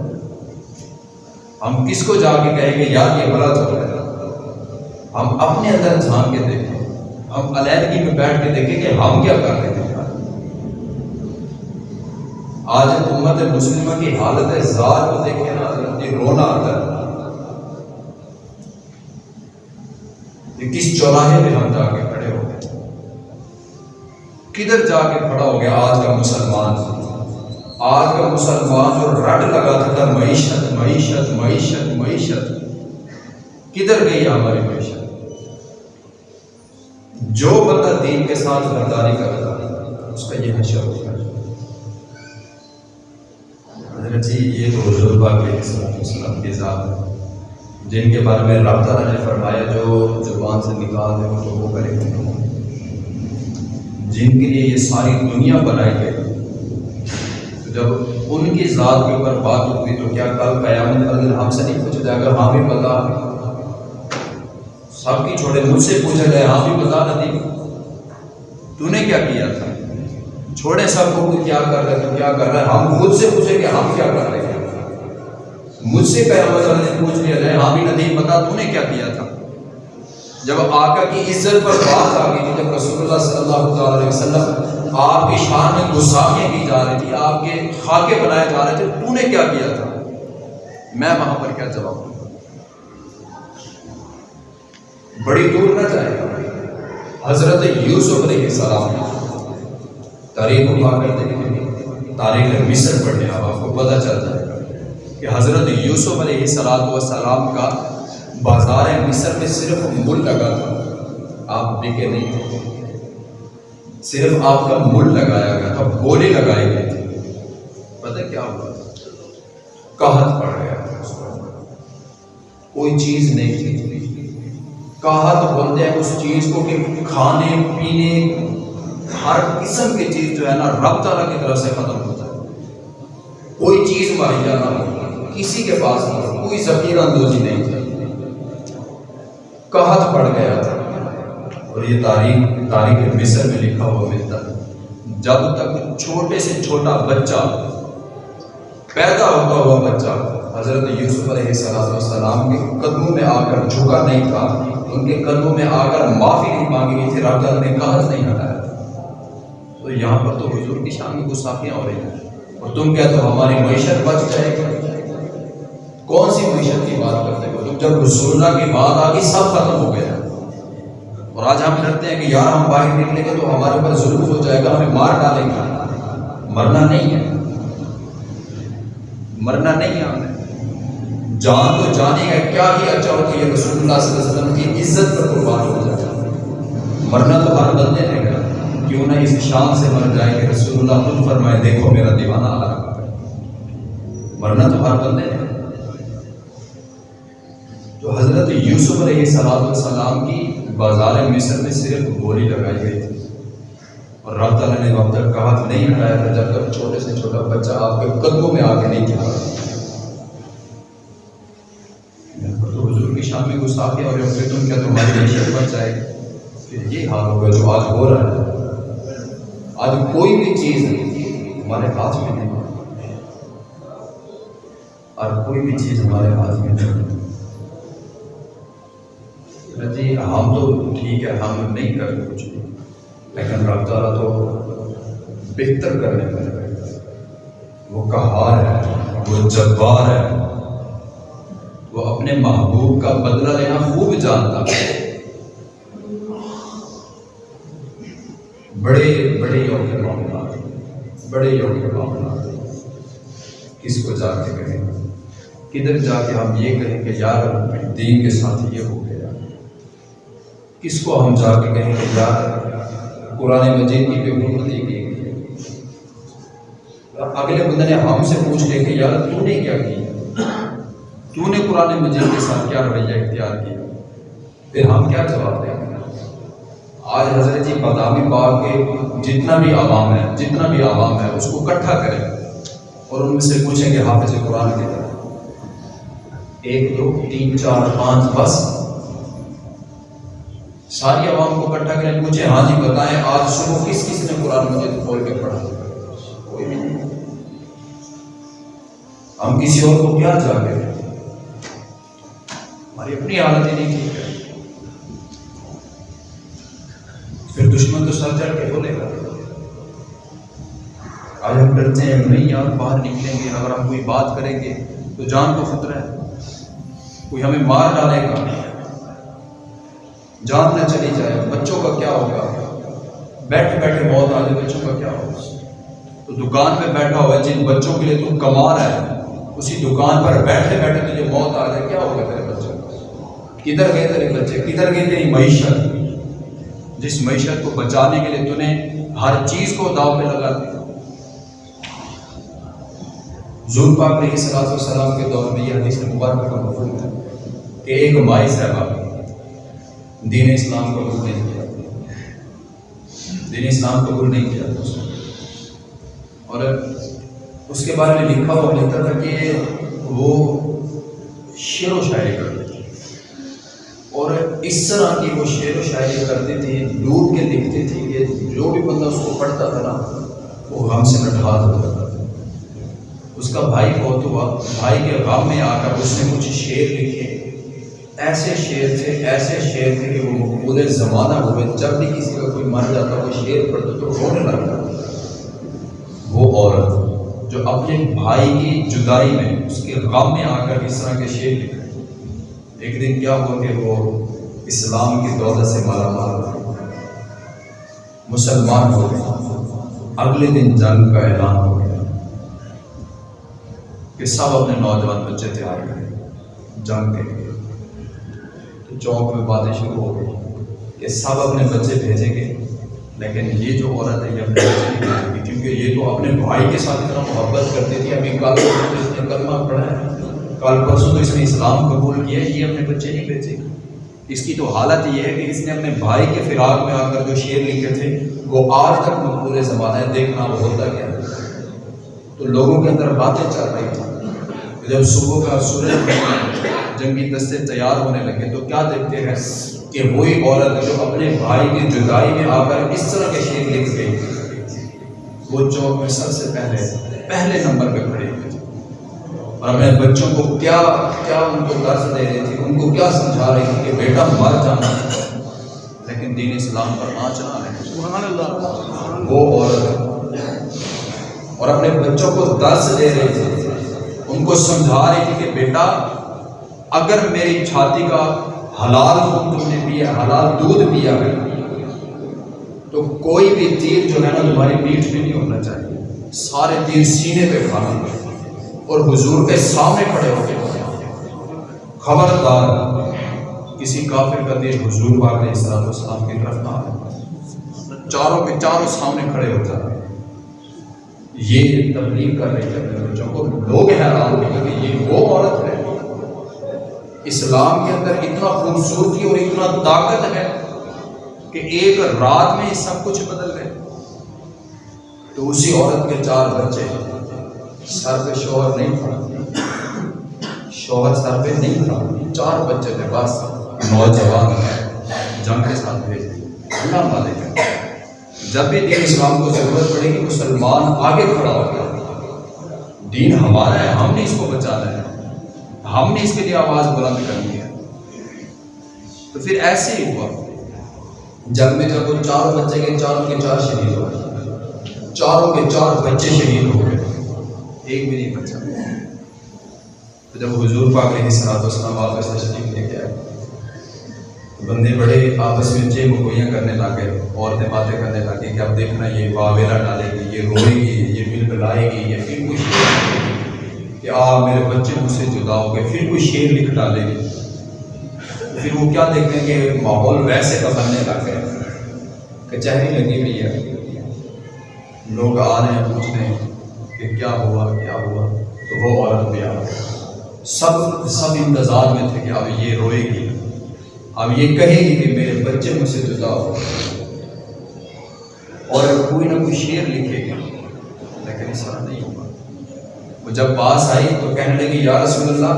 ہم کس کو جا کے کہیں گے یار یہ غلط ہو رہا ہے؟ ہم اپنے اندر جھانک کے دیکھیں۔ ہم علیحدگی میں بیٹھ کے دیکھیں کہ ہم کیا کر رہے ہیں۔ آج امت مسلمہ کی حالت ہے زار کو دیکھیں نا یہ رونا آتا ہے۔ یہ کس چوراہے پہ ہم جا کے کدھر جا کے کھڑا ہو گیا؟ آج کا مسلمان۔ آج کا مسلمان جو رڈ لگاتا تھا معیشت معیشت معیشت معیشت۔ کدھر گئی ہماری معیشت؟ جو بندہ دین کے ساتھ غداری کرتا اس کا یہ حشر ہوتا ہے حضرت جی یہ تو حضور پاک علیہ السلام وسلم کی ذات ہے۔ جن کے بارے میں رب تعالیٰ نے فرمایا، جو زبان سے نکال دے تو وہ کرے جن کے لیے یہ ساری دنیا بنائی گئی۔ جب ان کی ذات کے اوپر بات ہوئی تو کیا کل قیامت کا دن ہم سے نہیں پوچھا جائے گا؟ ہاں بھی بتا۔ سب کی چھوڑے مجھ سے پوچھا جائے ہاں بھی بتا ندی تو نے کیا کیا تھا؟ چھوڑے سب کو کیا کر رہے تو کیا کر رہے ہم خود سے پوچھے کہ ہم کیا کر رہے ہیں۔ مجھ سے قیامت پوچھ لیا جائے ہاں بھی ندی بتا تو نے کیا کیا تھا؟ جب آقا کی عزت پر بات آ گئی تھی، جب رسول اللہ صلی اللہ علیہ وسلم آپ کی شان میں گساخیں کی جا رہی تھی، آپ کے خاکے بنائے جا رہے تھے، تو نے کیا کیا تھا؟ میں وہاں پر کیا جواب دوں؟ بڑی دور نہ جائے۔ گا حضرت یوسف علیہ السلام تاریخ کو پا کر دیکھیں تاریخ مصر پڑھنے آپ کو پتہ چل جائے گا کہ حضرت یوسف علیہ السلام والسلام کا بازار مصر میں صرف مل لگا تھا۔ آپ بکے نہیں تھے۔ صرف آپ کا مل لگایا گیا تھا بولے لگائے گئے تھے۔ پتہ کیا ہوا؟ تھا کہت پڑ گیا تھا کوئی چیز نہیں تھی۔ کہت بولتے ہیں اس چیز کو کہ کھانے، پینے، ہر قسم کی چیز جو ہے نا، رب تعالیٰ کی طرف سے ختم ہوتا ہے۔ کوئی چیز مہیا نہ ہو کسی کے پاس نہیں۔ کوئی ذخیرہ اندوزی نہیں تھی کہت پڑ گیا تھا۔ اور یہ تاریخ تاریخ مصر میں لکھا ہوا ملتا ہے۔ جب تک چھوٹے سے چھوٹا بچہ پیدا ہوتا ہوا بچہ حضرت یوسف علیہ السلام کے قدموں میں آ کر جھکا نہیں تھا، ان کے قدموں میں آ کر معافی نہیں مانگی گئی تھی، رب نے کہت نہیں ہٹایا تھا۔ تو یہاں پر تو حضور کی شان میں گساخیاں ہو رہی ہیں۔ اور تم کیا تو ہماری معیشت بچ جائے گی؟ کون سی معیشت کی بات کرتے ہو تم مطلب جب رسول اللہ کی بات آ گئی سب ختم ہو گیا اور آج ہم ڈرتے ہیں کہ یار ہم باہر نکلیں گے تو ہمارے اوپر ظلم ہو جائے گا، ہمیں مار ڈالیں گے۔ مرنا نہیں ہے۔ مرنا نہیں ہے ہمیں جان تو جانے گا کیا ہی اچھا ہو کہ یہ رسول اللہ صلی اللہ علیہ وسلم کی عزت پر قربان ہو جائے مرنا تو ہر بندے نے گا کیوں نہ اس شان سے مر جائے کہ رسول اللہ خود فرمائے، دیکھو میرا دیوانہ آ رہا مرنا تو ہر بندے نے تو حضرت یوسف علیہ السلام السلام کی بازار مصر میں صرف گولی لگائی گئی تھی۔ اور رب تعالیٰ نے وقت تک کہا تو نہیں ہٹایا تھا، جب تک چھوٹے سے چھوٹا بچہ آپ کے قدموں میں آ کے نہیں کیا تو حضور کی شان میں گستاخی اور پھر تم کیا تمہاری معیشت بچ جائے؟ پھر یہ حال ہوگا جو آج ہو رہا ہے۔ آج کوئی بھی چیز ہمارے ہاتھ میں نہیں۔ اور کوئی بھی چیز ہمارے ہاتھ میں نہیں۔ جی ہم تو ٹھیک ہے، ہم نہیں کرتے کچھ بھی۔ لیکن رب تعالیٰ تو بہتر کرنے والے وہ کہار ہے، وہ جبار ہے۔ وہ اپنے محبوب کا بدلہ لینا خوب جانتا ہے۔ بڑے بڑے یوم معاملات، بڑے یوم معاملات۔ کس کو جا کے کہیں؟ کدھر جا کے ہم یہ کہیں کہ یار دین کے ساتھ یہ ہو۔ کس کو ہم جا کے کہیں کہ یار قرآن مجید کی پہ حکومت کی اگلے بندے نے ہم سے پوچھ لے کہ یار تو نے کیا کیا تو نے قرآن مجید کے ساتھ کیا رویہ اختیار کیا؟ پھر ہم کیا جواب دیں آج حضرت جی بادامی باغ کے جتنا بھی عوام ہے جتنا بھی عوام ہے اس کو اکٹھا کریں اور ان میں سے پوچھیں گے حافظ قرآن کے۔ طرح ایک دو، تین، چار، پانچ، بس۔ ساری عوام کو اکٹھا کریں پوچھیں ہاں جی بتائیں، آج صبح کس کس نے قرآن مجید کھول کے پڑھا؟ کوئی بھی نہیں۔ ہم کسی اور کو کیا جا کے؟ ہماری اپنی حالت ہی نہیں ٹھیک ہے۔ پھر دشمن تو سر چڑھ کے بولے گا۔ آج ہم ڈرتے ہیں، نہیں یار، باہر نکلیں گے، اگر ہم کوئی بات کریں گے تو جان کو خطرہ ہے۔ کوئی ہمیں مار ڈالے گا۔ جان نہ چلی جائے، بچوں کا کیا ہوگا؟ بیٹھے بیٹھے موت آ جائے، بچوں کا کیا ہوگا؟ تو دکان پہ بیٹھا ہوا ہے، جن بچوں کے لیے تم کما رہا ہے، اسی دکان پر بیٹھے بیٹھے تجھے موت آ جائے، کیا ہوگا تیرے بچوں کا؟ کدھر گئے تیرے بچے؟ کدھر گئے تیری معیشت؟ جس معیشت کو بچانے کے لیے تو نے ہر چیز کو داؤ پہ لگا دیا۔ زور پاک علیہ صلاح السلام کے دور میں یہ حدیث مبارک کا مفہوم ہے کہ ایک مائی صاحبہ دین اسلام قبول نہیں کیا دین اسلام قبول نہیں کیا تھا اس نے اور اس کے بارے میں لکھا ہوا لکھتا تھا کہ وہ شعر و شاعری کرتے تھے۔ اور اس طرح کی وہ شعر و شاعری کرتی تھی ڈوب کے لکھتی تھی کہ جو بھی بندہ اس کو پڑھتا تھا نا، وہ غم سے نٹھا دیتا تھا۔ اس کا بھائی بہت ہوا، بھائی کے غم میں آ کر اس نے کچھ شعر لکھے۔ ایسے شعر تھے، ایسے شعر تھے کہ وہ مقبول زمانہ ہوئے جب بھی کسی کا کوئی مر جاتا وہ شعر پڑھتا تو رونے لگتا وہ عورت جو اپنے بھائی کی جدائی میں، اس کے غم میں آ کر اس طرح کے شعر لکھے ایک دن کیا ہوا کہ وہ اسلام کی دولت سے مالا مال مسلمان ہو گئے اگلے دن جنگ کا اعلان ہو گیا کہ سب اپنے نوجوان بچے تیار کریں۔ جنگ کے چوک میں باتیں شروع ہو گئی کہ سب اپنے بچے بھیجیں گے۔ لیکن یہ جو عورت ہے، یہ اپنے بچے نہیں بھیجے گی کیونکہ یہ تو اپنے بھائی کے ساتھ اتنا محبت کرتی تھی۔ ابھی کل اس نے کلمہ پڑھا ہے۔ کل پرسوں تو اس نے اسلام قبول کیا ہے، یہ اپنے بچے نہیں بھیجے۔ گی اس کی تو حالت یہ ہے کہ اس نے اپنے بھائی کے فراق میں آ کر جو شعر لکھے تھے، وہ آج تک مقبول زمانہ ہے، دیکھنا وہ ہوتا کیا تو لوگوں کے اندر باتیں چل رہی تھیں۔ جب صبح کا سورج جنگی دستے تیار ہونے لگے تو کیا دیکھتے ہیں کہ وہی عورت جو اپنے بھائی کی جدائی میں آ کر اس طرح کے شعر لکھ گئی۔ وہ چوک میں سب سے پہلے پہلے نمبر پہ کھڑی ہوئی۔ اور اپنے بچوں کو کیا کیا ان کو درس دے رہی تھی ان کو کیا سمجھا رہی تھی کہ بیٹا مر جانا لیکن دین اسلام پر آنچنا ہے وہ عورت اور اپنے بچوں کو درس دے رہی تھی ان کو سمجھا رہی تھی کہ بیٹا اگر میری چھاتی کا حلال خون تم نے پیا، حلال دودھ پیا ہے تو کوئی بھی تیر جو ہے نا تمہاری پیٹھ میں نہیں ہونا چاہیے۔ سارے تیر سینے پہ کھانا اور حضور کے سامنے کھڑے ہو کے خبردار، کسی کافر کا تیر حضور باغ اسلام السلام کی طرف نہ چاروں کے چاروں سامنے کھڑے ہو جاتے یہ تبلیغ کر رہی ہے بچوں کو لوگ حیران ہوئے کہ یہ وہ عورت ہے اسلام کے اندر اتنا خوبصورتی اور اتنا طاقت ہے کہ ایک رات میں سب کچھ بدل گئے۔ تو اسی عورت کے چار بچے سر پہ شوہر نہیں تھا۔ شوہر سر پہ نہیں تھا۔ چار بچے تھے بس نوجوان جنگ کے ساتھ بھیج اللہ مالک ہے۔ جب بھی دین اسلام کو ضرورت پڑے گی، مسلمان آگے کھڑا ہو گیا۔ دین ہمارا ہے، ہم نے اس کو بچانا ہے۔ ہم نے اس کے لیے آواز بلند کرنی ہے۔ تو پھر ایسے ہی ہوا۔ جب میں جب وہ چار بچے کے چاروں کے چار شہید ہو گئے۔ چاروں کے چار بچے شہید ہو گئے۔ ایک بھی نہیں بچا۔ تو جب حضور پاک علیہ صلاح وسلام واپس تشریف لے کے آئے تو بندے بڑے آپس میں چھ مکوئیاں کرنے لگے عورتیں باتیں کرنے لگی کہ اب دیکھنا یہ واویلا ڈالے گی، یہ روئے گی، یہ مل بلائے گی، یہ پھر کوئی شیر کہ آ میرے بچے مجھ سے جدا ہو گئے، پھر کوئی شیر لکھ ڈالے۔ گی پھر وہ کیا دیکھیں کہ ماحول ویسے کا بننے لگ گیا۔ کچہری لگی ہوئی ہے۔ لوگ آ رہے ہیں پوچھنے کہ کیا ہوا کیا ہوا؟ تو وہ عورت بھی آ گئی سب سب انتظار میں تھے کہ اب یہ روئے گی۔ اب یہ کہے گی کہ میرے بچے مجھ سے جدا ہو اور کوئی نہ کوئی شعر لکھے گا۔ لیکن اس طرح نہیں ہوگا وہ جب پاس آئی تو کہنے لگی، یا رسول اللہ،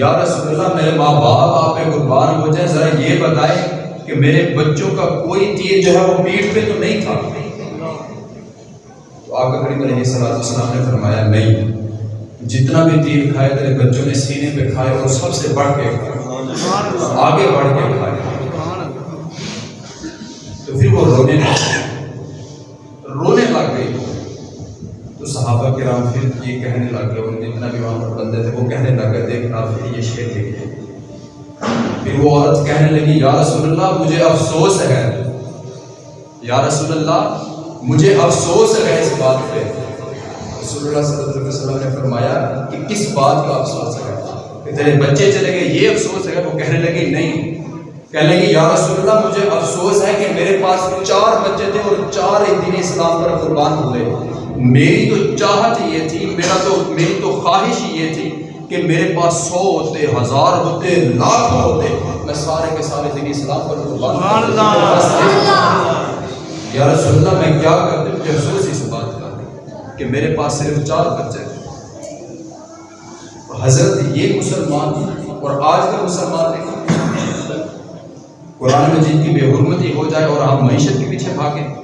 یا رسول اللہ، میرے ماں باپ آپ پہ قربان ہو جائیں، ذرا یہ بتائیں کہ میرے بچوں کا کوئی تیر جو ہے وہ پیٹھ پہ تو نہیں تھا. تو آگے کریم علیہ صلاح السلام نے فرمایا، نہیں، جتنا بھی تیر کھائے تیرے بچوں نے سینے پہ کھائے اور سب سے بڑھ کے کھائے، آگے بڑھ کے کھائے. تو پھر وہ رونے لگ رونے لگ گئی تو صحابہ کرام پھر یہ کہنے لگ گئے جتنا بھی وہاں پر بندے تھے، وہ کہنے لگ گئے دیکھنا پھر یہ شعر دیکھے پھر وہ عورت کہنے لگی، یا رسول اللہ، مجھے افسوس ہے۔ یا رسول اللہ، مجھے افسوس ہے اس بات پہ۔ رسول اللہ صلی اللہ علیہ وسلم نے فرمایا کہ کس بات کا افسوس ہے؟ کہ تیرے بچے چلے گئے، یہ افسوس ہے۔ وہ کہنے لگی، نہیں۔ کہنے لگی، یا رسول اللہ، مجھے افسوس ہے کہ میرے پاس چار بچے تھے اور چار ہی دن اسلام پر قربان ہوئے۔ میری تو چاہت یہ تھی میرا تو میری تو خواہش یہ تھی کہ میرے پاس سو ہوتے ہزار ہوتے لاکھ ہوتے۔ میں سارے کے سارے دن اسلام پر یا رسول اللہ میں کیا کرتے؟ مجھے افسوس اس بات کا کہ میرے پاس صرف چار بچے تھے۔ حضرت یہ مسلمان اور آج کا مسلمان دیکھیں قرآن مجید کی بے حرمتی ہو جائے اور ہم معیشت کے پیچھے بھاگیں۔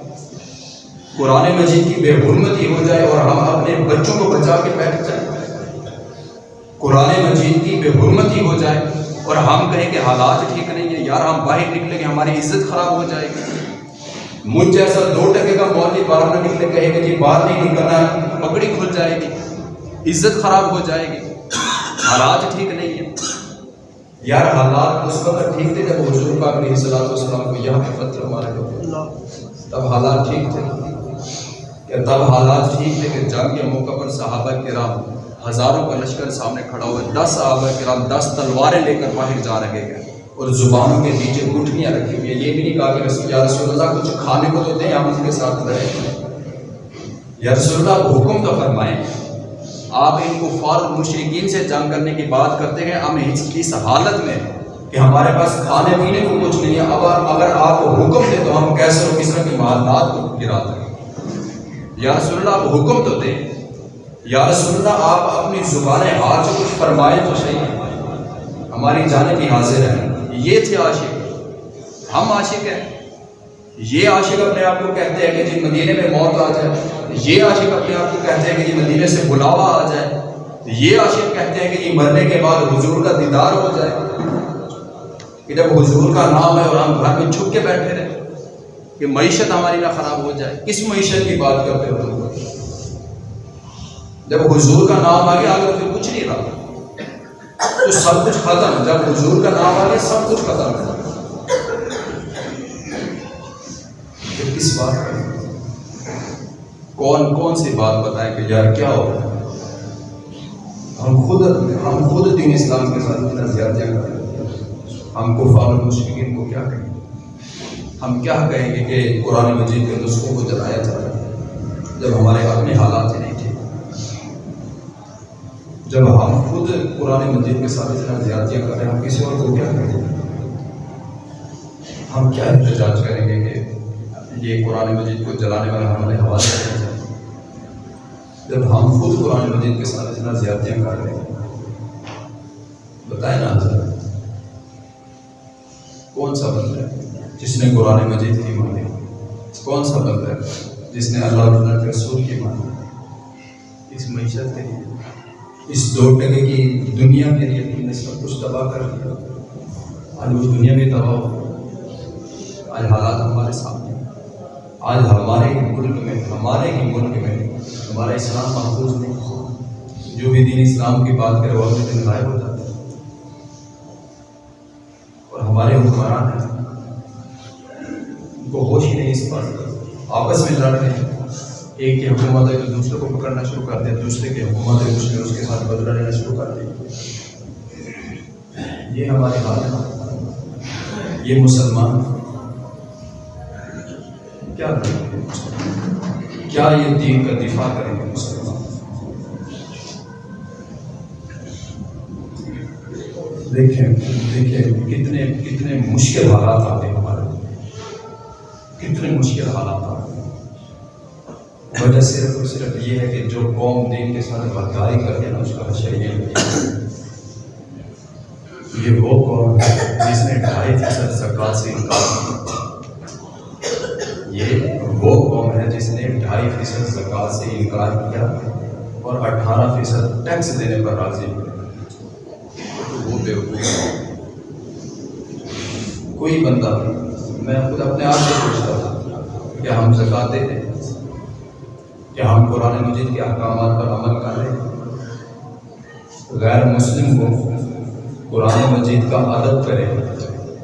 قرآن مجید کی بے حرمتی ہو جائے اور ہم اپنے بچوں کو بچا کے بیٹھ جائیں۔ قرآن مجید کی بے حرمتی ہو جائے اور ہم کہیں کہ حالات ٹھیک نہیں ہے یار ہم باہر نکلیں گے، ہماری عزت خراب ہو جائے گی۔ مجھ جیسا دو ٹکے کا مولوی باہر نہ نکلے، کہے کہ جی باہر نہیں نکلنا پکڑی کھل جائے گی۔ عزت خراب ہو جائے گی۔ حالات ٹھیک نہیں ہے یار حالات اس وقت ٹھیک تھے جب حضور پاک علیہ السلام والسلام کو یہاں پہ پتھر مارے ہوتے تب حالات ٹھیک تھے۔ کہ تب حالات ٹھیک تھے کہ جنگ کے موقع پر صحابہ کرام ہزاروں کا لشکر سامنے کھڑا ہوا دس صحابہ کرام دس تلواریں لے کر باہر جا رہے ہیں اور زبانوں کے نیچے گٹھنیاں رکھی ہوئی ہیں۔ یہ بھی نہیں کہا کہ رسول یا رسول اللہ، کچھ کھانے کو تو دیں ہم اس کے ساتھ رہے یا رسول اللہ حکم تو فرمائیں۔ آپ ان کو فار مشرقین سے جنگ کرنے کی بات کرتے ہیں۔ ہم اس حالت میں کہ ہمارے پاس کھانے پینے کو کچھ نہیں ہے۔ اب اگر آپ حکم دیں تو ہم کیسے ہو کس طرح کی محلات کو گرا دیں۔ یا رسول اللہ، آپ حکم تو دیں۔ یا رسول اللہ، آپ اپنی زبان ہاتھ سے کچھ فرمائے تو صحیح ہماری جانے کی حاضر ہے یہ تھے عاشق۔ ہم عاشق ہیں۔ یہ عاشق اپنے آپ کو کہتے ہیں کہ جی مدینے میں موت آ جائے۔ یہ عاشق اپنے آپ کو کہتے ہیں کہ جی مدینے سے بلاوا آ جائے۔ یہ عاشق کہتے ہیں کہ جی مرنے کے بعد حضور کا دیدار ہو جائے۔ کہ جب حضور کا نام ہے اور ہم گھر میں چھپ کے بیٹھے رہے۔ کہ معیشت ہماری نہ خراب ہو جائے۔ کس معیشت کی بات کرتے ہو جب حضور کا نام آ گیا اگر پھر کچھ نہیں رہا۔ تو سب کچھ ختم۔ جب حضور کا نام آ گیا، سب کچھ ختم۔ ہے کس بات کا کون کون سی بات بتائیں کہ یار کیا ہو رہا ہے؟ ہم خود ہم خود دین اسلام کے ساتھ اتنا زیادہ ہم کو فارغ مشکین کو کیا کہیں؟ ہم کیا کہیں گے کہ قرآن مجید کے نسخوں کو جلایا جا رہا ہے؟ جب ہمارے اپنے حالات ہی نہیں ٹھیک جب ہم خود قرآن مجید کے ساتھ اتنا زیادتیاں کر رہے ہیں، ہم کسی اور کو کیا کہیں گے؟ ہم کیا احتجاج کریں گے کہ یہ قرآن مجید کو جلانے والا ہمارے حوالے جب ہم خود قرآن مجید کے ساتھ اتنا زیادتیاں کر رہے ہیں۔ بتائیں نا حضرت، کون سا بندہ ہے؟ جس نے قرآن مجید کی مانی۔ کون سا بندہ ہے؟ جس نے اللہ تعالیٰ کے رسول کی مانی۔ اس معیشت کے لیے۔ اس دو ٹکے کی دنیا کے لیے تم نے سب کچھ تباہ کر دیا آج وہ دنیا بھی تباہ ہو۔ آج حالات ہمارے سامنے۔ آج ہمارے ہی ملک میں ہمارے ہی ملک میں ہمارا اسلام محفوظ نہیں جو بھی دین اسلام کی بات کرے وہ اگلے دن غائب ہو جاتا ہے۔ اور ہمارے حکمران ہیں۔ ہوش ہی نہیں اس بات کا۔ آپس میں لڑ رہے ہیں۔ ایک کی حکومت ہے تو دوسرے کو پکڑنا شروع کر دیا دوسرے کی حکومت ہے دوسرے اس کے ساتھ بدلا لینا شروع کر دیا یہ ہمارے حال ہے۔ یہ مسلمان۔ کیا؟ کریں گے کیا یہ دین کا دفاع کریں گے مسلمان؟ دیکھیں دیکھیں کتنے کتنے مشکل حالات آتے ہیں ہمارے۔ کتنے مشکل حالات آتے ہیں۔ وجہ صرف اور صرف یہ ہے کہ جو قوم دین کے ساتھ غداری کر کے نا، اس کا حشر یہ یہ وہ قوم ہے جس نے ڈھائی فیصد زکات سے انکار کیا۔ یہ وہ قوم ہے جس نے ڈھائی فیصد زکات سے انکار کیا اور اٹھارہ فیصد ٹیکس دینے پر راضی ہوئے وہ بیوقوف ہے۔ کوئی بندہ میں خود اپنے آپ سے پوچھتا تھا کہ ہم زکات دیتے ہیں کیا ہم قرآن مجید کے احکامات پر عمل کر رہے ہیں۔ غیر مسلم کو قرآن مجید کا ادب کرے،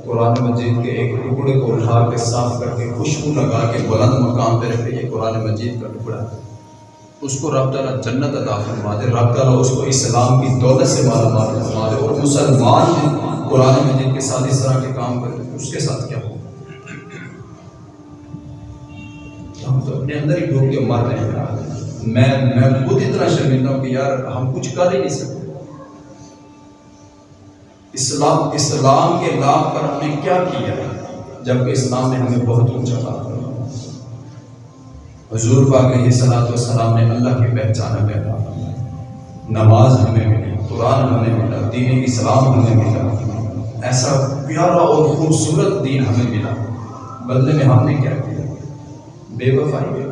قرآن مجید کے ایک ٹکڑے کو اٹھا کے صاف کر کے خوشبو لگا کے بلند مقام پہ رکھے، یہ قرآن مجید کا ٹکڑا ہے۔ اس کو رب تعالیٰ جنت عطا فرما دے، رب تعالیٰ اس کو اسلام کی دولت سے مالا مال فرما دے اور مسلمان قرآن مجید کے ساتھ اس طرح کے کام کرے، اس کے ساتھ کیا؟ ہو ہم تو اپنے اندر ہی ڈوب کے مر رہے ہیں میں میں خود اتنا شرمندہ ہوں کہ یار ہم کچھ کر ہی نہیں سکتے۔ اسلام اسلام کے نام پر ہم نے کیا کیا؟ جبکہ اسلام نے ہمیں بہت اونچا بات کیا حضور پاک علیہ صلاحت والسلام نے اللہ کی پہچان ہمیں عطا نماز ہمیں ملی، قرآن ہمیں ملا، دین اسلام ہمیں ملا۔ ایسا پیارا اور خوبصورت دین ہمیں ملا۔ بدلے میں ہم نے کیا بے وفائی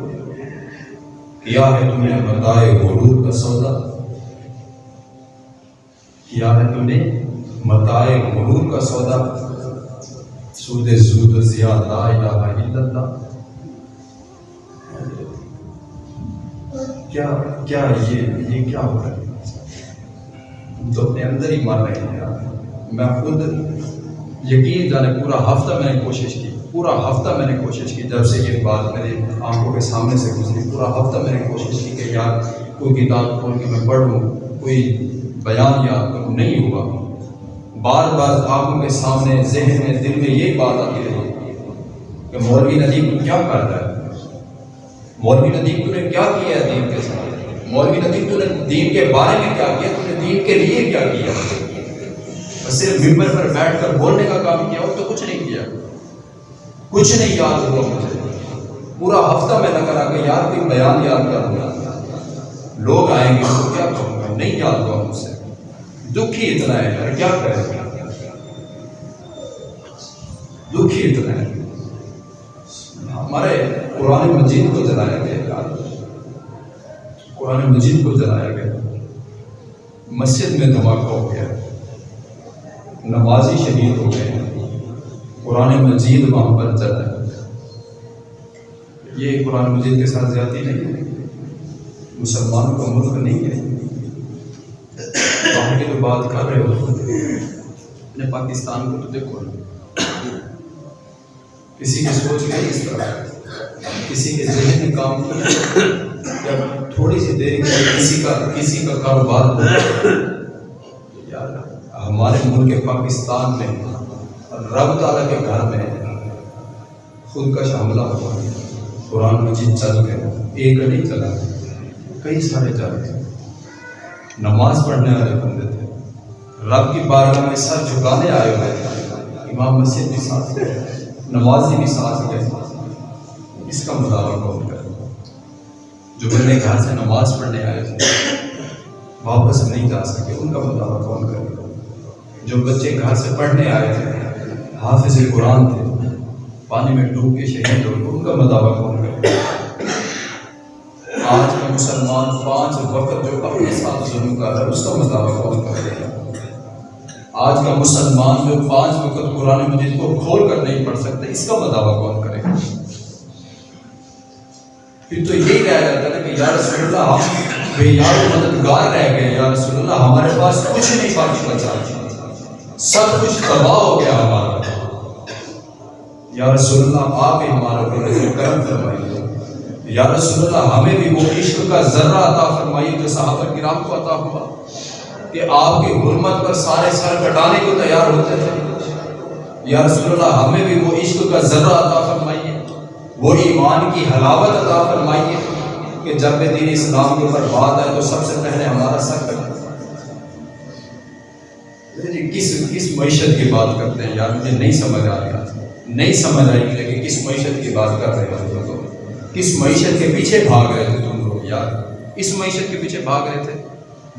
کیا ہے تم نے بتائے غرور کا سودا۔ کیا ہے تم نے متائے غرور کا سودا۔ سود زود زیاد لا الہ الا اللہ۔ کیا کیا یہ یہ کیا ہو رہا ہے؟ ہم تو اپنے اندر ہی مر رہے ہیں۔ میں خود یقین جانے پورا ہفتہ میں نے کوشش کی۔ پورا ہفتہ میں نے کوشش کی، جب سے یہ بات میری آنکھوں کے سامنے سے گزری، پورا ہفتہ میں نے کوشش کی کہ یار کوئی کتاب کھول کے میں پڑھ لوں کوئی بیان یاد کروں، نہیں ہوا۔ بار بار آنکھوں کے سامنے، ذہن میں، دل میں یہی بات آتی رہی کہ مولوی ندیم کیا کرتا ہے؟ مولوی ندیم تو نے کیا کیا ہے دین کے ساتھ؟ مولوی ندیم تو نے دین کے بارے میں کیا کیا؟ تو نے دین کے لیے کیا کیا؟ صرف ممبر پر بیٹھ کر بولنے کا کام کیا ہو تو کچھ نہیں کیا۔ کچھ نہیں یاد ہوا مجھے۔ پورا ہفتہ میں نہ کرا کہ یار کوئی بیان یاد کر دوں لوگ آئیں گے تو کیا کہوں گا؟ نہیں یاد ہوا مجھ سے۔ دکھ ہی اتنا ہے یار، کیا کرے دکھ اتنا ہے۔ ہمارے قرآن مجید کو جلایا گیا یار۔ قرآن مجید کو جلایا گیا مسجد میں دھماکہ ہو گیا۔ نمازی شہید ہو گئے۔ قرآن مجید وہاں پر چل رہا ہے۔ یہ قرآن مجید کے ساتھ زیادتی نہیں ہے۔ مسلمانوں کا ملک نہیں ہے۔ وہاں کی جو بات کر رہے ہو، اپنے پاکستان کو تو دیکھو۔ کسی کی سوچ نہیں اس طرح۔ کسی کے ذہن میں کام جب تھوڑی سی دیر کے کسی کا کسی کا کاروبار ہو یار ہمارے ملک پاکستان میں رب تعالیٰ کے گھر میں خود کا حملہ ہوا۔ قرآن مجید چل گئے، ایک نہیں چلا۔ کئی سارے چل گئے نماز پڑھنے والے بندے تھے۔ رب کی بارگاہ میں سر جھکانے آئے ہوئے تھے۔ امام مسجد بھی ساتھ گئے۔ نمازی بھی ساتھ گئے۔ اس کا مداوع کون کرے؟ جو میرے گھر سے نماز پڑھنے آئے تھے، واپس نہیں جا سکے، ان کا مداوع کون کرے؟ جو بچے گھر سے پڑھنے آئے تھے حافظ قرآن تھے، پانی میں ڈوب کے شہید ہو، ان کا مطابق کون کرے آج کا مسلمان پانچ وقت جو اپنے ساتھ ظلم کر رہا ہے، اس کا مطابق کون کرے گا آج کا مسلمان جو پانچ وقت قرآن مجید کو کھول کر نہیں پڑھ سکتے، اس کا مطابق کون کرے؟ گا پھر تو یہی رہ جاتا ہے کہ یا رسول اللہ ہم بے یار مددگار رہ گئے، یا رسول اللہ، ہمارے پاس کچھ نہیں، باقی بچا۔ سب کچھ تباہ ہو گیا ہمارا۔ یا رسول اللہ، آپ ہی ہمارا کرم فرمائیے۔ یا رسول اللہ، ہمیں بھی وہ عشق کا ذرہ عطا فرمائیے جو صحابہ کرام کو عطا ہوا کہ آپ کی حرمت پر سارے سر کٹانے کو تیار ہوتے تھے۔ یا رسول اللہ، ہمیں بھی وہ عشق کا ذرہ عطا فرمائیے۔ وہ ایمان کی حلاوت عطا فرمائیے کہ جب بھی دین اسلام کے اوپر بات آئے تو سب سے پہلے ہمارا سر کٹا جی کس کس معیشت کی بات کرتے ہیں؟ یار، مجھے نہیں سمجھ آ رہا نہیں سمجھ آئی کہ لیکن کس معیشت کی بات کر رہے ہیں تم لوگ۔ کس معیشت کے پیچھے بھاگ رہے تھے تم لوگ، یار؟ اس معیشت کے پیچھے بھاگ رہے تھے؟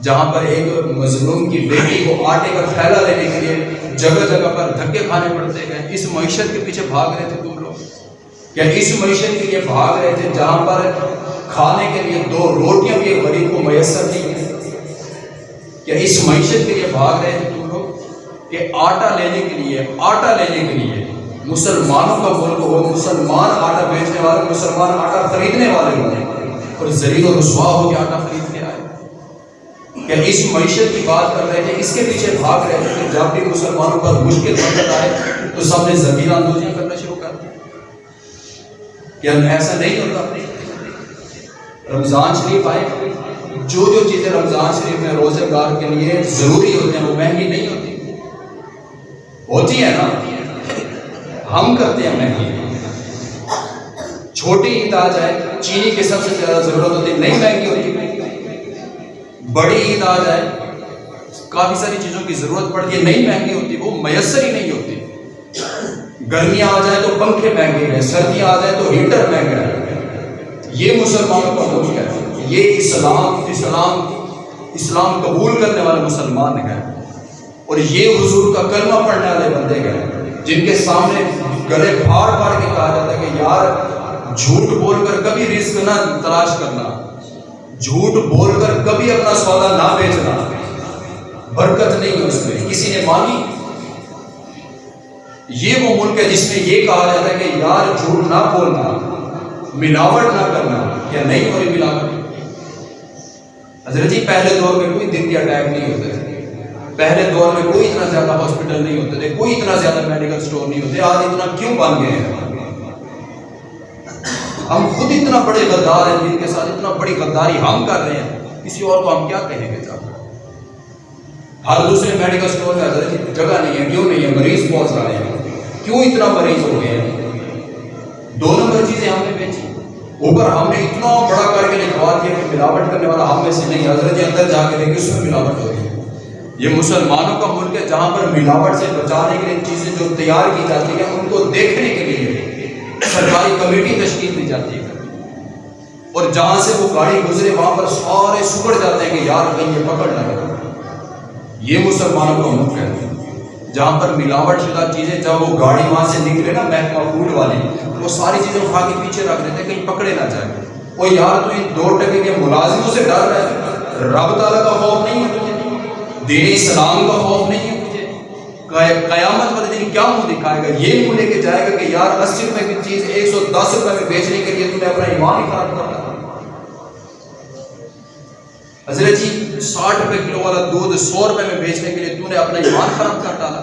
جہاں پر ایک مظلوم کی بیٹی کو آٹے کا تھیلا لینے کے لیے جگہ جگہ پر دھکے کھانے پڑتے گئے اس معیشت کے پیچھے بھاگ رہے تھے تم لوگ۔ کیا اس معیشت کے لیے بھاگ رہے تھے جہاں پر کھانے کے لیے دو روٹیاں بھی غریب کو میسر نہیں ہیں؟ کیا اس معیشت کے لیے بھاگ رہے تھے تم لوگ کہ آٹا لینے کے لیے، آٹا لینے کے لیے مسلمانوں کا ملک ہو، مسلمان آٹا بیچنے والے، مسلمان آٹا خریدنے والے ہوں۔ اور زریع و رسوا ہو کے آٹا خرید کے آئے۔ کیا اس معیشت کی بات کر رہے تھے اس کے پیچھے بھاگ رہے تھے کہ جب بھی مسلمانوں پر مشکل وقت آئے تو سب نے زمین آندوزیاں کرنا شروع کر دیا کیا ایسا نہیں ہوتا؟ رمضان شریف آئے۔ جو جو چیزیں رمضان شریف میں روزے دار کے لیے ضروری ہوتے ہیں، وہ مہنگی نہیں ہوتی۔ ہوتی ہے نا؟ ہم کرتے ہیں مہنگی چھوٹی عید آ جائے چینی کی سب سے زیادہ ضرورت ہوتی ہے، نہیں مہنگی ہوتی۔ بڑی عید آ جائے کافی ساری چیزوں کی ضرورت پڑتی ہے، نہیں مہنگی ہوتی، وہ میسر ہی نہیں ہوتی۔ گرمیاں آ جائے تو پنکھے مہنگے ہیں، سردیاں آ جائے تو ہیٹر مہنگا ہے۔ یہ مسلمانوں کا ملک ہے، یہ اسلام اسلام اسلام قبول کرنے والے مسلمان ہیں۔ اور یہ حضور کا کلمہ پڑھنے والے بندے گئے جن کے سامنے گلے پھاڑ پھاڑ کے کہا جاتا ہے کہ یار، جھوٹ بول کر کبھی رزق نہ تلاش کرنا، جھوٹ بول کر کبھی اپنا سودا نہ بیچنا، برکت نہیں ہے اس میں۔ کسی نے مانگی؟ یہ وہ ملک ہے جس میں یہ کہا جاتا ہے کہ یار، جھوٹ نہ بولنا، ملاوٹ نہ کرنا، کیا نہیں ہو رہی ملاوٹ؟ حضرت جی پہلے دور میں کوئی دن کے اٹیک نہیں ہوتے تھے پہلے دور میں کوئی اتنا زیادہ ہاسپٹل نہیں ہوتے تھے، کوئی اتنا زیادہ میڈیکل اسٹور نہیں ہوتے، آج اتنا کیوں بن گئے ہیں؟ ہم خود اتنا بڑے غدار ہیں، جن کے ساتھ اتنا بڑی غداری ہم کر رہے ہیں۔ کسی اور کو ہم کیا کہیں گے جا؟ ہر دوسرے میڈیکل اسٹور میں حضرت جگہ نہیں ہے، کیوں نہیں ہے؟ مریض بہت رہے ہیں۔ کیوں اتنا مریض ہو گئے ہیں؟ دو نمبر چیزیں ہم نے بیچی۔ اوپر ہم نے اتنا بڑا کر کے لکھوا دیا کہ ملاوٹ کرنے والا ہم میں سے نہیں، حضرت اندر جا کے دیکھیں اس میں ملاوٹ ہو رہی ہے یہ مسلمانوں کا ملک ہے جہاں پر ملاوٹ سے بچانے کے لیے چیزیں جو تیار کی جاتی ہیں، ان کو دیکھنے کے لیے سرکاری کمیٹی تشکیل دی جاتی ہے۔ اور جہاں سے وہ گاڑی گزرے، وہاں پر سارے سکڑ جاتے ہیں کہ یار کہیں یہ پکڑ نہ یہ مسلمانوں کا ملک ہے۔ جہاں پر ملاوٹ شدہ چیزیں جب وہ گاڑی وہاں سے نکلے نا، محکمہ فوڈ والی وہ ساری چیزیں اٹھا کے پیچھے رکھ دیتے کہیں پکڑے نہ جائے وہ یار تو ان دو ٹکے کے ملازموں سے ڈر رہا ہے رب تعالیٰ کا خوف نہیں ہے۔ دین اسلام کا خوف نہیں ہے تجھے قیامت والے دن کیا منہ دکھائے گا؟ یہ منہ لے کے جائے گا کہ یار اسی روپے کی چیز ایک سو دس روپے میں بیچنے کے لیے تم نے اپنا ایمان ہی خراب کر حضرت جی ساٹھ روپے کلو والا دودھ سو روپے میں بیچنے کے لیے تو نے اپنا ایمان خراب کر ڈالا۔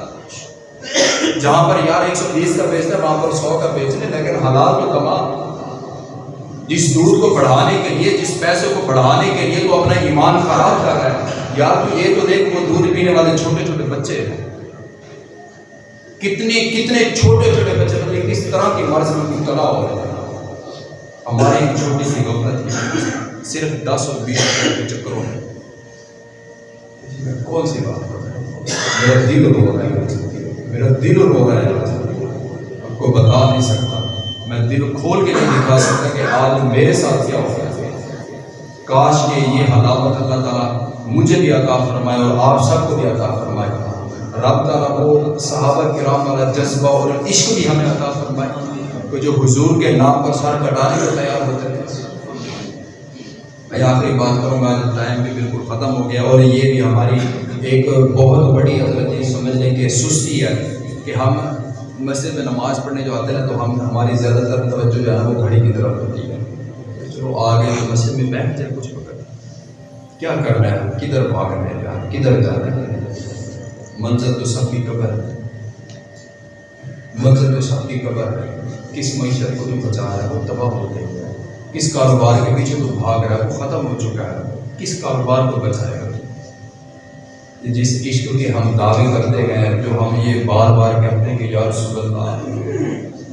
جہاں پر یار ایک سو بیس کا بیچنا وہاں پر سو کا بیچنے، لیکن حلال تو کما۔ جس دودھ کو بڑھانے کے لیے، جس پیسے کو بڑھانے کے لیے تو اپنا ایمان خراب کر رہا ہے۔ یار تو یہ تو دیکھ وہ دودھ پینے والے چھوٹے چھوٹے بچے ہیں۔ کتنے کتنے چھوٹے چھوٹے بچے بچے کس طرح کی مرض میں مبتلا ہو رہے ہیں۔ ہماری ایک چھوٹی سی غفلت صرف دس اور بیس روپئے کے چکروں میں کون سی بات میرا دل رو رہا ہے۔ میرا دل رو رہا ہے۔ آپ کو بتا نہیں سکتا۔ میں دل کھول کے نہیں دکھا سکتا کہ آج میرے ساتھ کیا ہو گیا کاش کہ یہ حلاوت اللہ تعالیٰ مجھے بھی عطا فرمائے اور آپ سب کو بھی عطا فرمائے۔ رب تعالیٰ وہ صحابہ کرام والا جذبہ اور عشق بھی ہمیں عطا فرمائے کہ جو حضور کے نام پر سر کٹانے کو تیار ہوتے تھے میں آخری بات کروں گا ٹائم بھی بالکل ختم ہو گیا اور یہ بھی ہماری ایک بہت بڑی حضرت یہ سمجھ لیں کہ سستی ہے کہ ہم مسجد میں نماز پڑھنے جو آتے ہیں تو ہم ہماری زیادہ تر توجہ جو ہے وہ گھڑی کی طرف ہوتی ہے۔ چلو آگے مسجد میں بیٹھ جائے کچھ وقت کیا کرنا ہے؟ کدھر بھاگ رہے ہیں کدھر جا رہے ہیں منظر تو سب کی قبر ہے۔ منظر تو سب کی قبر ہے۔ کس معیشت کو تو بچا رہا ہے؟ وہ تباہ ہو گئی ہے۔ کس کاروبار کے پیچھے تو بھاگ رہا ہے؟ وہ ختم ہو چکا ہے۔ کس کاروبار کو بچائے گا؟ جس عشق کے ہم دعوے کرتے ہیں، جو ہم یہ بار بار کہتے ہیں کہ یا رسول اللہ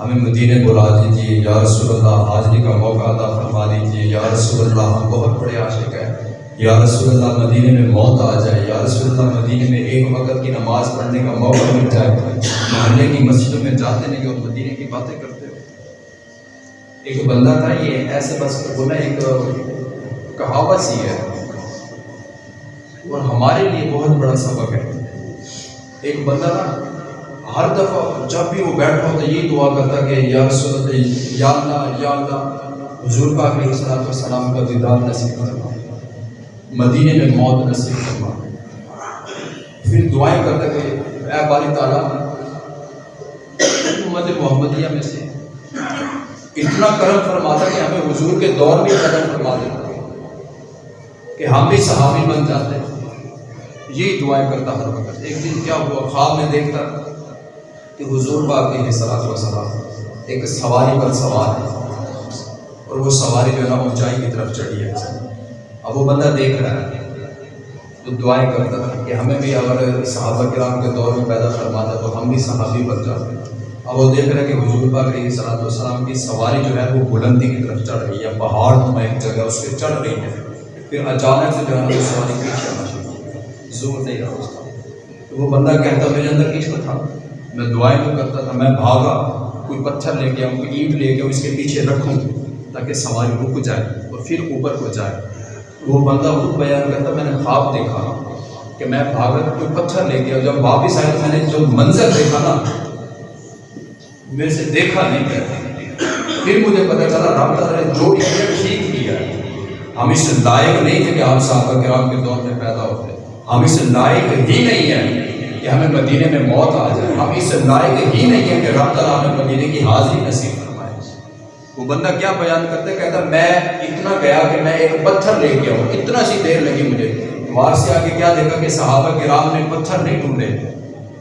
ہمیں مدینے بلا دیجیے یا رسول اللہ حاضری کا موقع ادا فرما دیجیے یا رسول اللہ، ہم بہت بڑے عاشق ہیں۔ یا رسول اللہ، مدینے میں موت آ جائے۔ یا رسول اللہ، مدینے میں ایک وقت کی نماز پڑھنے کا موقع مل جائے۔ محلے کی مسجدوں میں جاتے نہیں اور مدینے کی باتیں کرتے ہو ایک بندہ تھا، یہ ایسے بس وہ نا ایک کہاوت سی ہے۔ اور ہمارے لیے بہت بڑا سبق ہے۔ ایک بندہ نا ہر دفعہ جب بھی وہ بیٹھا ہوتا یہی دعا کرتا کہ یا رسول اللہ، یا اللہ یا اللہ، حضور پاک علیہ السلام کا دیدار نصیب فرما۔ مدینے میں موت نصیب فرما۔ پھر دعائیں کرتا کہ اے باری تعالیٰ، امت محمدیہ میں سے اتنا کرم فرماتا کہ ہمیں حضور کے دور میں کرم فرما دیتا کہ ہم بھی صحابی بن جاتے۔ ہیں یہی دعائیں کرتا ہر وقت۔ ایک دن کیا ہوا؟ خواب میں دیکھتا۔ کہ حضور پاک کے سلاط و سلام ایک سواری پر سوار ہے اور وہ سواری جو ہے نا اونچائی کی طرف چڑھی ہے۔ اب وہ بندہ دیکھ رہا ہے تو دعائیں کرتا تھا کہ ہمیں بھی اگر صحابہ کرام کے دور میں پیدا فرماتا تو ہم بھی صحابی بن جاتے اب وہ دیکھ رہا ہے کہ حضور پاک علیہ صلاح والسلام کی سواری جو ہے وہ بلندی کی طرف چڑھ رہی ہے، پہاڑ نما ایک جگہ اس پہ چڑھ رہی ہے۔ پھر اچانک سے جو ہے وہ سواری پیچھے آنا چاہیے زور نہیں رہا اس کا۔ وہ بندہ کہتا میرے اندر عشق تھا۔ میں دعائیں تو کرتا تھا، میں بھاگا، کوئی پتھر لے کے آؤں، کوئی اینٹ لے کے آؤں، اس کے پیچھے رکھوں تاکہ سواری رک جائے اور پھر اوپر کو جائے۔ وہ بندہ خود بیان کرتا، میں نے خواب دیکھا کہ میں بھاگت کوئی پتھر لے کے جب واپس آیا میں نے جو منظر دیکھا نا میرے سے دیکھا نہیں کیا پھر مجھے پتہ چلا، رب تعالیٰ نے جو ٹھیک کیا ہم اس لائق نہیں تھے کہ ہم صحابہ کرام کے دور میں پیدا ہوتے۔ ہم اس لائق ہی نہیں ہیں۔ کہ ہمیں مدینے میں موت آ جائے۔ ہم اس لائق ہی نہیں ہیں کہ رب تعالیٰ ہمیں مدینے کی حاضری نصیب فرمائے۔ وہ بندہ کیا بیان کرتا ہے؟ کہتا میں اتنا گیا کہ میں ایک پتھر لے کے آؤں۔ اتنا سی دیر لگی مجھے۔ وہاں سے آ کے کیا دیکھا کہ صحابہ کرام نے پتھر نہیں ڈھونڈے۔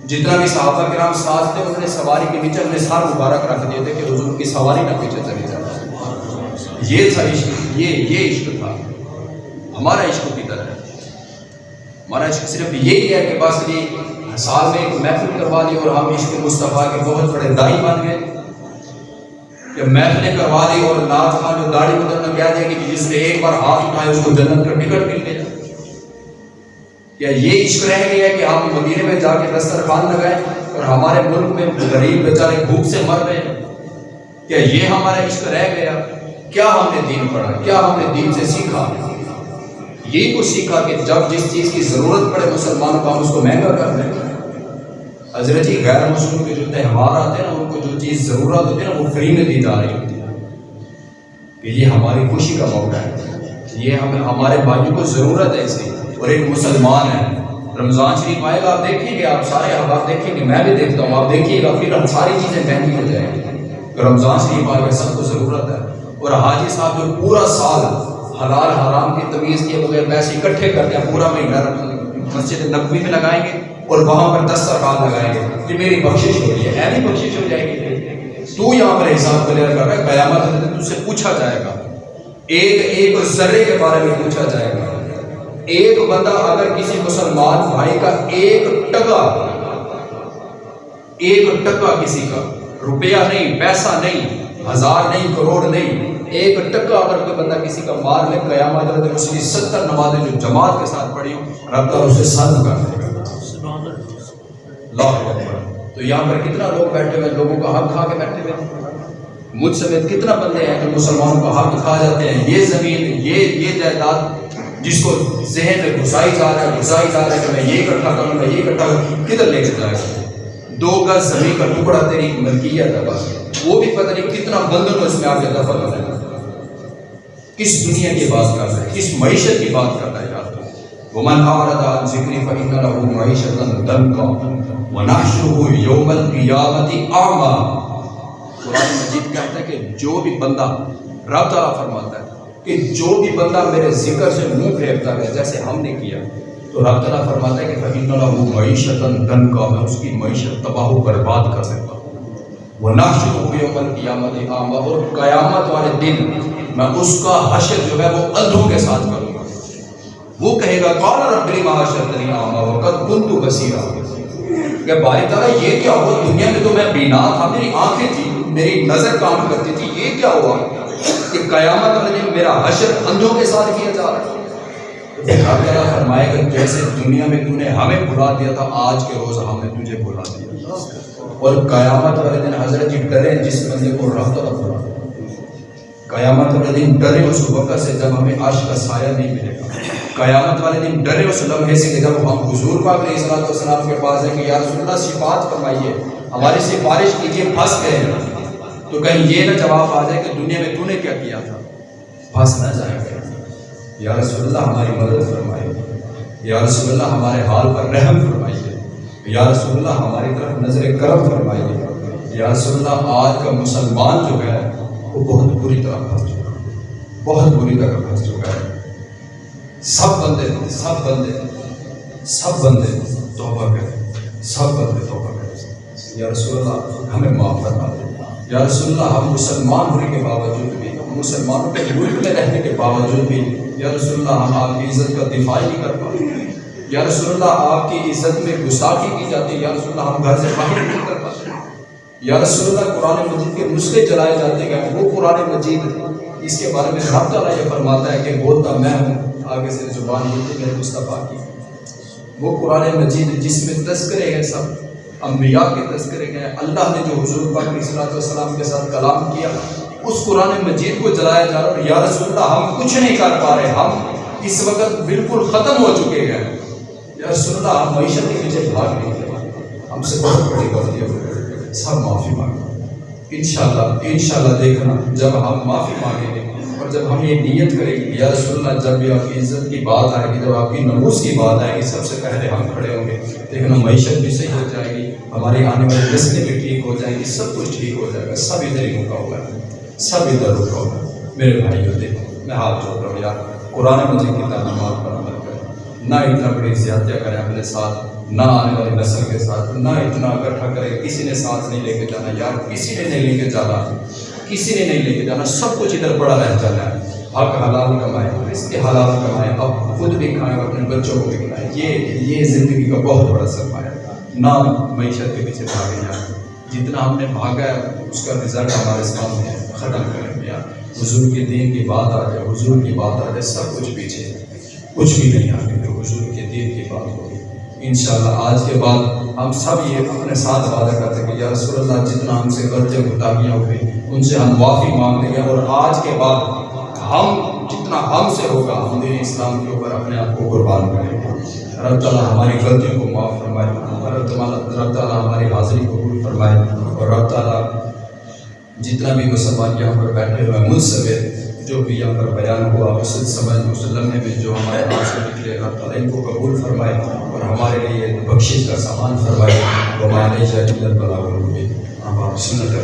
جتنا بھی صحابہ کرام ساتھ تھے، انہوں نے سواری کے نیچے اپنے سار مبارک رکھ دیے تھے کہ حضور کی سواری نہ پیچھے چلی جائے۔ یہ تھا عشق، یہ یہ عشق تھا۔ ہمارا عشق کی طرح ہے۔ ہمارا عشق صرف یہی ہے کہ بس یہ سال میں ایک محفل کروا دی اور ہم عشق مصطفیٰ کے بہت بڑے دائی بن گئے۔ کہ محفلیں کروا دی اور ناز خان جو داڑھی بدلنا کہہ دیا کہ جس نے ایک بار ہاتھ اٹھائے اس کو جنت کا ٹکٹ مل گیا۔ کیا یہ عشق رہ گیا کہ ہم مدینے میں جا کے دسترخوان لگائیں اور ہمارے ملک میں غریب بیچارے بھوک سے مر رہے ہیں؟ کیا یہ ہمارا عشق رہ گیا؟ کیا ہم نے دین پڑھا؟ کیا ہم نے دین سے سیکھا؟ یہی کچھ سیکھا کہ جب جس چیز کی ضرورت پڑے مسلمانوں کو ہم اس کو مہنگا کر دیں۔ حضرت جی غیر مسلم کے جو تہوار آتے ہیں نا، ان کو جو چیز ضرورت ہوتی ہے نا، وہ فری میں دی جا رہی ہوتی ہے۔ کہ یہ ہماری خوشی کا موقع ہے۔ یہ ہمیں ہمارے بھائیوں کو ضرورت ہے اس کی۔ اور ایک مسلمان ہے۔ رمضان شریف آئے گا، آپ دیکھیں گے، آپ سارے آپ دیکھیں گے، میں بھی دیکھتا ہوں۔ آپ دیکھیے گا، پھر ہم ساری چیزیں مہنگی ہو جائیں گی۔ رمضان شریف آئے گا، سب کو ضرورت ہے۔ اور حاجی صاحب جو پورا سال حلال حرام کی تمیز کے بغیر پیسے اکٹھے کرتے ہیں، پورا مہینہ مسجد نقوی میں لگائیں گے۔ اور وہاں پر دسترخوان لگائیں گے یہ میری بخشش ہو رہی ہے ایسی بخشش ہو جائے گی؟ تو یہاں پر حساب کلیئر کر رہا ہے، قیامت تجھ سے پوچھا جائے گا۔ ایک ایک ذرے کے بارے میں پوچھا جائے گا۔ ایک بندہ اگر کسی مسلمان بھائی کا ایک ٹکا ایک ٹکا کسی کا، روپیہ نہیں، پیسہ نہیں، ہزار نہیں، کروڑ نہیں، ایک ٹکا اگر کوئی بندہ کسی کا مار لے، قیامت اس کی ستر نمازیں جو جماعت کے ساتھ پڑھی ہوں، رب تعالیٰ اسے سن کر دے گا۔ اللہ اکبر تو یہاں پر کتنا لوگ بیٹھے ہوئے لوگوں کا حق کھا کے بیٹھے ہوئے مجھ سمیت کتنا بندے ہیں جو مسلمانوں کا حق کھا جاتے ہیں؟ یہ زمین، یہ یہ جائیداد جس کو ذہن میں گھسائی جا رہا ہے، گھسائی جا رہا ہے کہ میں یہ اکٹھا کروں، میں یہ اکٹھا کروں، کدھر لے کے جائے گا دو گز زمین کا ٹکڑا تیری ملکیت ہے بس۔ وہ بھی پتہ نہیں کتنا بندوں بندر اس میں آ کے دفع ہو جائے گا کس دنیا کی بات کر رہا ہے؟ کس معیشت کی بات کر رہا ہے؟ یار ومن اعرض عن ذکری فإن له معیشتا ضنکا ونحشره یوم القیامت اعما قرآن مجید کہتا ہے کہ جو بھی بندہ رب تعالیٰ فرماتا ہے کہ جو بھی بندہ میرے ذکر سے منہ پھیرتا ہے جیسے ہم نے کیا، تو رب تعالیٰ فرماتا ہے کہ فإن له معیشتا ضنکا میں اس کی معیشت تباہ و برباد کر دیتا ہوں. ونحشره یوم القیامت اعما اور قیامت والے دن میں اس کا حشر جو ہے وہ اندھوں کے ساتھ کروں وہ کہے گا، قال رب لما حشرتنی اعما وقد كنت بصيرا. کہ باری تعالیٰ یہ کیا ہوا؟ دنیا میں تو میں بینا تھا، میری آنکھیں تھی میری نظر کام کرتی تھی، یہ کیا ہوا؟ کہ قیامت والے میرا حشر اندھوں کے ساتھ کیا جا رہا ہے؟ تعالیٰ فرمائے گا جیسے دنیا میں تو نے ہمیں بھلا دیا تھا، آج کے روز ہم نے تجھے بھلا دیا۔ اور قیامت والے دن حضرت جی ڈرے، جس بندے کو رب تعالیٰ بھلا قیامت والے دن ڈرے اس وقت سے، جب ہمیں عرش کا سایہ نہیں ملے گا۔ قیامت والے دن ڈرے اس لمحے سے کہ جب ہم حضور پاک علیہ الصلوۃ والسلام کے پاس ہیں کہ یا رسول اللہ، صفات فرمائیے، ہماری سفارش کیجیے پھنس گئے ہیں۔ تو کہیں یہ نہ جواب آ جائے کہ دنیا میں تو نے کیا کیا تھا؟ پھنس نہ جائے۔ گا یا رسول اللہ، ہماری مدد فرمائیے۔ یا رسول اللہ، ہمارے حال پر رحم فرمائیے۔ یا رسول اللہ، ہماری طرف نظر کرم فرمائیے۔ یا رسول اللہ، آج کا مسلمان جو ہے، وہ بہت بری طرح پھنس چکا ہے۔ بہت بری طرح پھنس چکا ہے۔ سب بندے سب بندے سب بندے توبہ کریں، سب بندے توبہ کریں۔ یا رسول اللہ، ہمیں معاف فرما دے یا رسول اللہ، ہم مسلمان ہونے کے باوجود بھی، ہم مسلمانوں کے ملک میں رہنے کے باوجود بھی، یا رسول اللہ، ہم آپ کی عزت کا دفاع نہیں کر پاتے۔ یا رسول اللہ، آپ کی عزت میں گستاخی کی جاتی ہے۔ یا رسول اللہ، ہم گھر سے باہر نہیں کر پاتے۔ یا رسول اللہ، قرآن مجید کے نسخے جلائے جاتے ہیں۔ وہ قرآن مجید اس کے بارے میں رب تعالیٰ یہ فرماتا ہے کہ بولتا میں ہوں۔ آگے سے زبان یہ تھی مصطفیٰ کی۔ وہ قرآن مجید جس میں تذکرے ہیں سب، انبیاء کے تذکرے ہیں، اللہ نے جو حضور پاک علیہ الصلوۃ والسلام کے ساتھ کلام کیا، اس قرآن مجید کو جلایا جا رہا اور یا رسول اللہ، ہم کچھ نہیں کر پا رہے، ہم اس وقت بالکل ختم ہو چکے ہیں۔ یا رسول اللہ، ہم معیشت کے پیچھے بھاگ نہیں کرے ہم سے بہت بڑی غلطی ہو سب معافی مانگیں۔ انشاءاللہ انشاءاللہ دیکھنا، جب ہم معافی مانگیں گے۔ اور جب ہم یہ نیت کریں گے یا رسول اللہ، جب بھی آپ کی عزت کی بات آئے گی، جب آپ کی نموز کی بات آئے گی، سب سے پہلے ہم کھڑے ہوں گے۔ دیکھنا معیشت بھی صحیح ہو جائے گی ہماری آنے والی نسلیں بھی ٹھیک ہو جائیں گی، سب کچھ ٹھیک ہو جائے گا۔ سب ادھر ہی رکا ہوگا سب ادھر رکا ہوگا میرے بھائیوں دیکھو، میں ہاتھ جوڑ رہا ہوں۔ یار قرآن مجید کی تعلیمات پر عمل کریں نہ اتنا بڑی زیادتیاں کریں اپنے ساتھ، نہ آنے والی نسل کے ساتھ، نہ اتنا اکٹھا کرے کسی نے ساتھ نہیں لے کے جانا، یار، کسی نے نہیں لے کے جانا۔ کسی نے نہیں لے کے جانا، سب کچھ ادھر پڑا رہ جانا ہے۔ حق حلال کمائے اس کے حلال کمائے، اب خود بھی کھائیں اور اپنے بچوں کو بھی کھلائیں۔ یہ یہ زندگی کا بہت بڑا سرمایہ ہے نہ معیشت کے پیچھے بھاگے جائیں جتنا ہم نے بھاگا ہے، اس کا رزلٹ ہمارے سامنے ختم کریں گے حضور کے دین کی بات آ جائے، حضور کی بات آ جائے، سب کچھ پیچھے کچھ بھی نہیں آگے۔ پھر حضور انشاءاللہ، آج کے بعد ہم سب یہ اپنے ساتھ وعدہ کرتے ہیں کہ یا رسول اللہ، جتنا ہم سے غلطیاں گتاہیاں ہوئی ان سے ہم معافی مانگتے ہیں اور آج کے بعد ہم، جتنا ہم سے ہوگا، ہم دین اسلام کے اوپر اپنے آپ کو قربان کریں گے رب تعالیٰ ہماری غلطیوں کو معاف فرمائے، رب تعالیٰ رب تعالیٰ ہماری حاضری قبول فرمائے اور رب تعالیٰ جتنا بھی مسلمان یہاں پر بیٹھے ہوئے مجھ جو بھی یہاں پر بیان ہوا مسلم سمجھ مسلم میں بھی جو ہمارے ہاتھ سے نکلے رب تعالیٰ ان کو قبول فرمائے۔ اور ہمارے لیے بخشش کا سامان فرمائے۔ وہ ہمارے جائے بلا ہم آپ سنت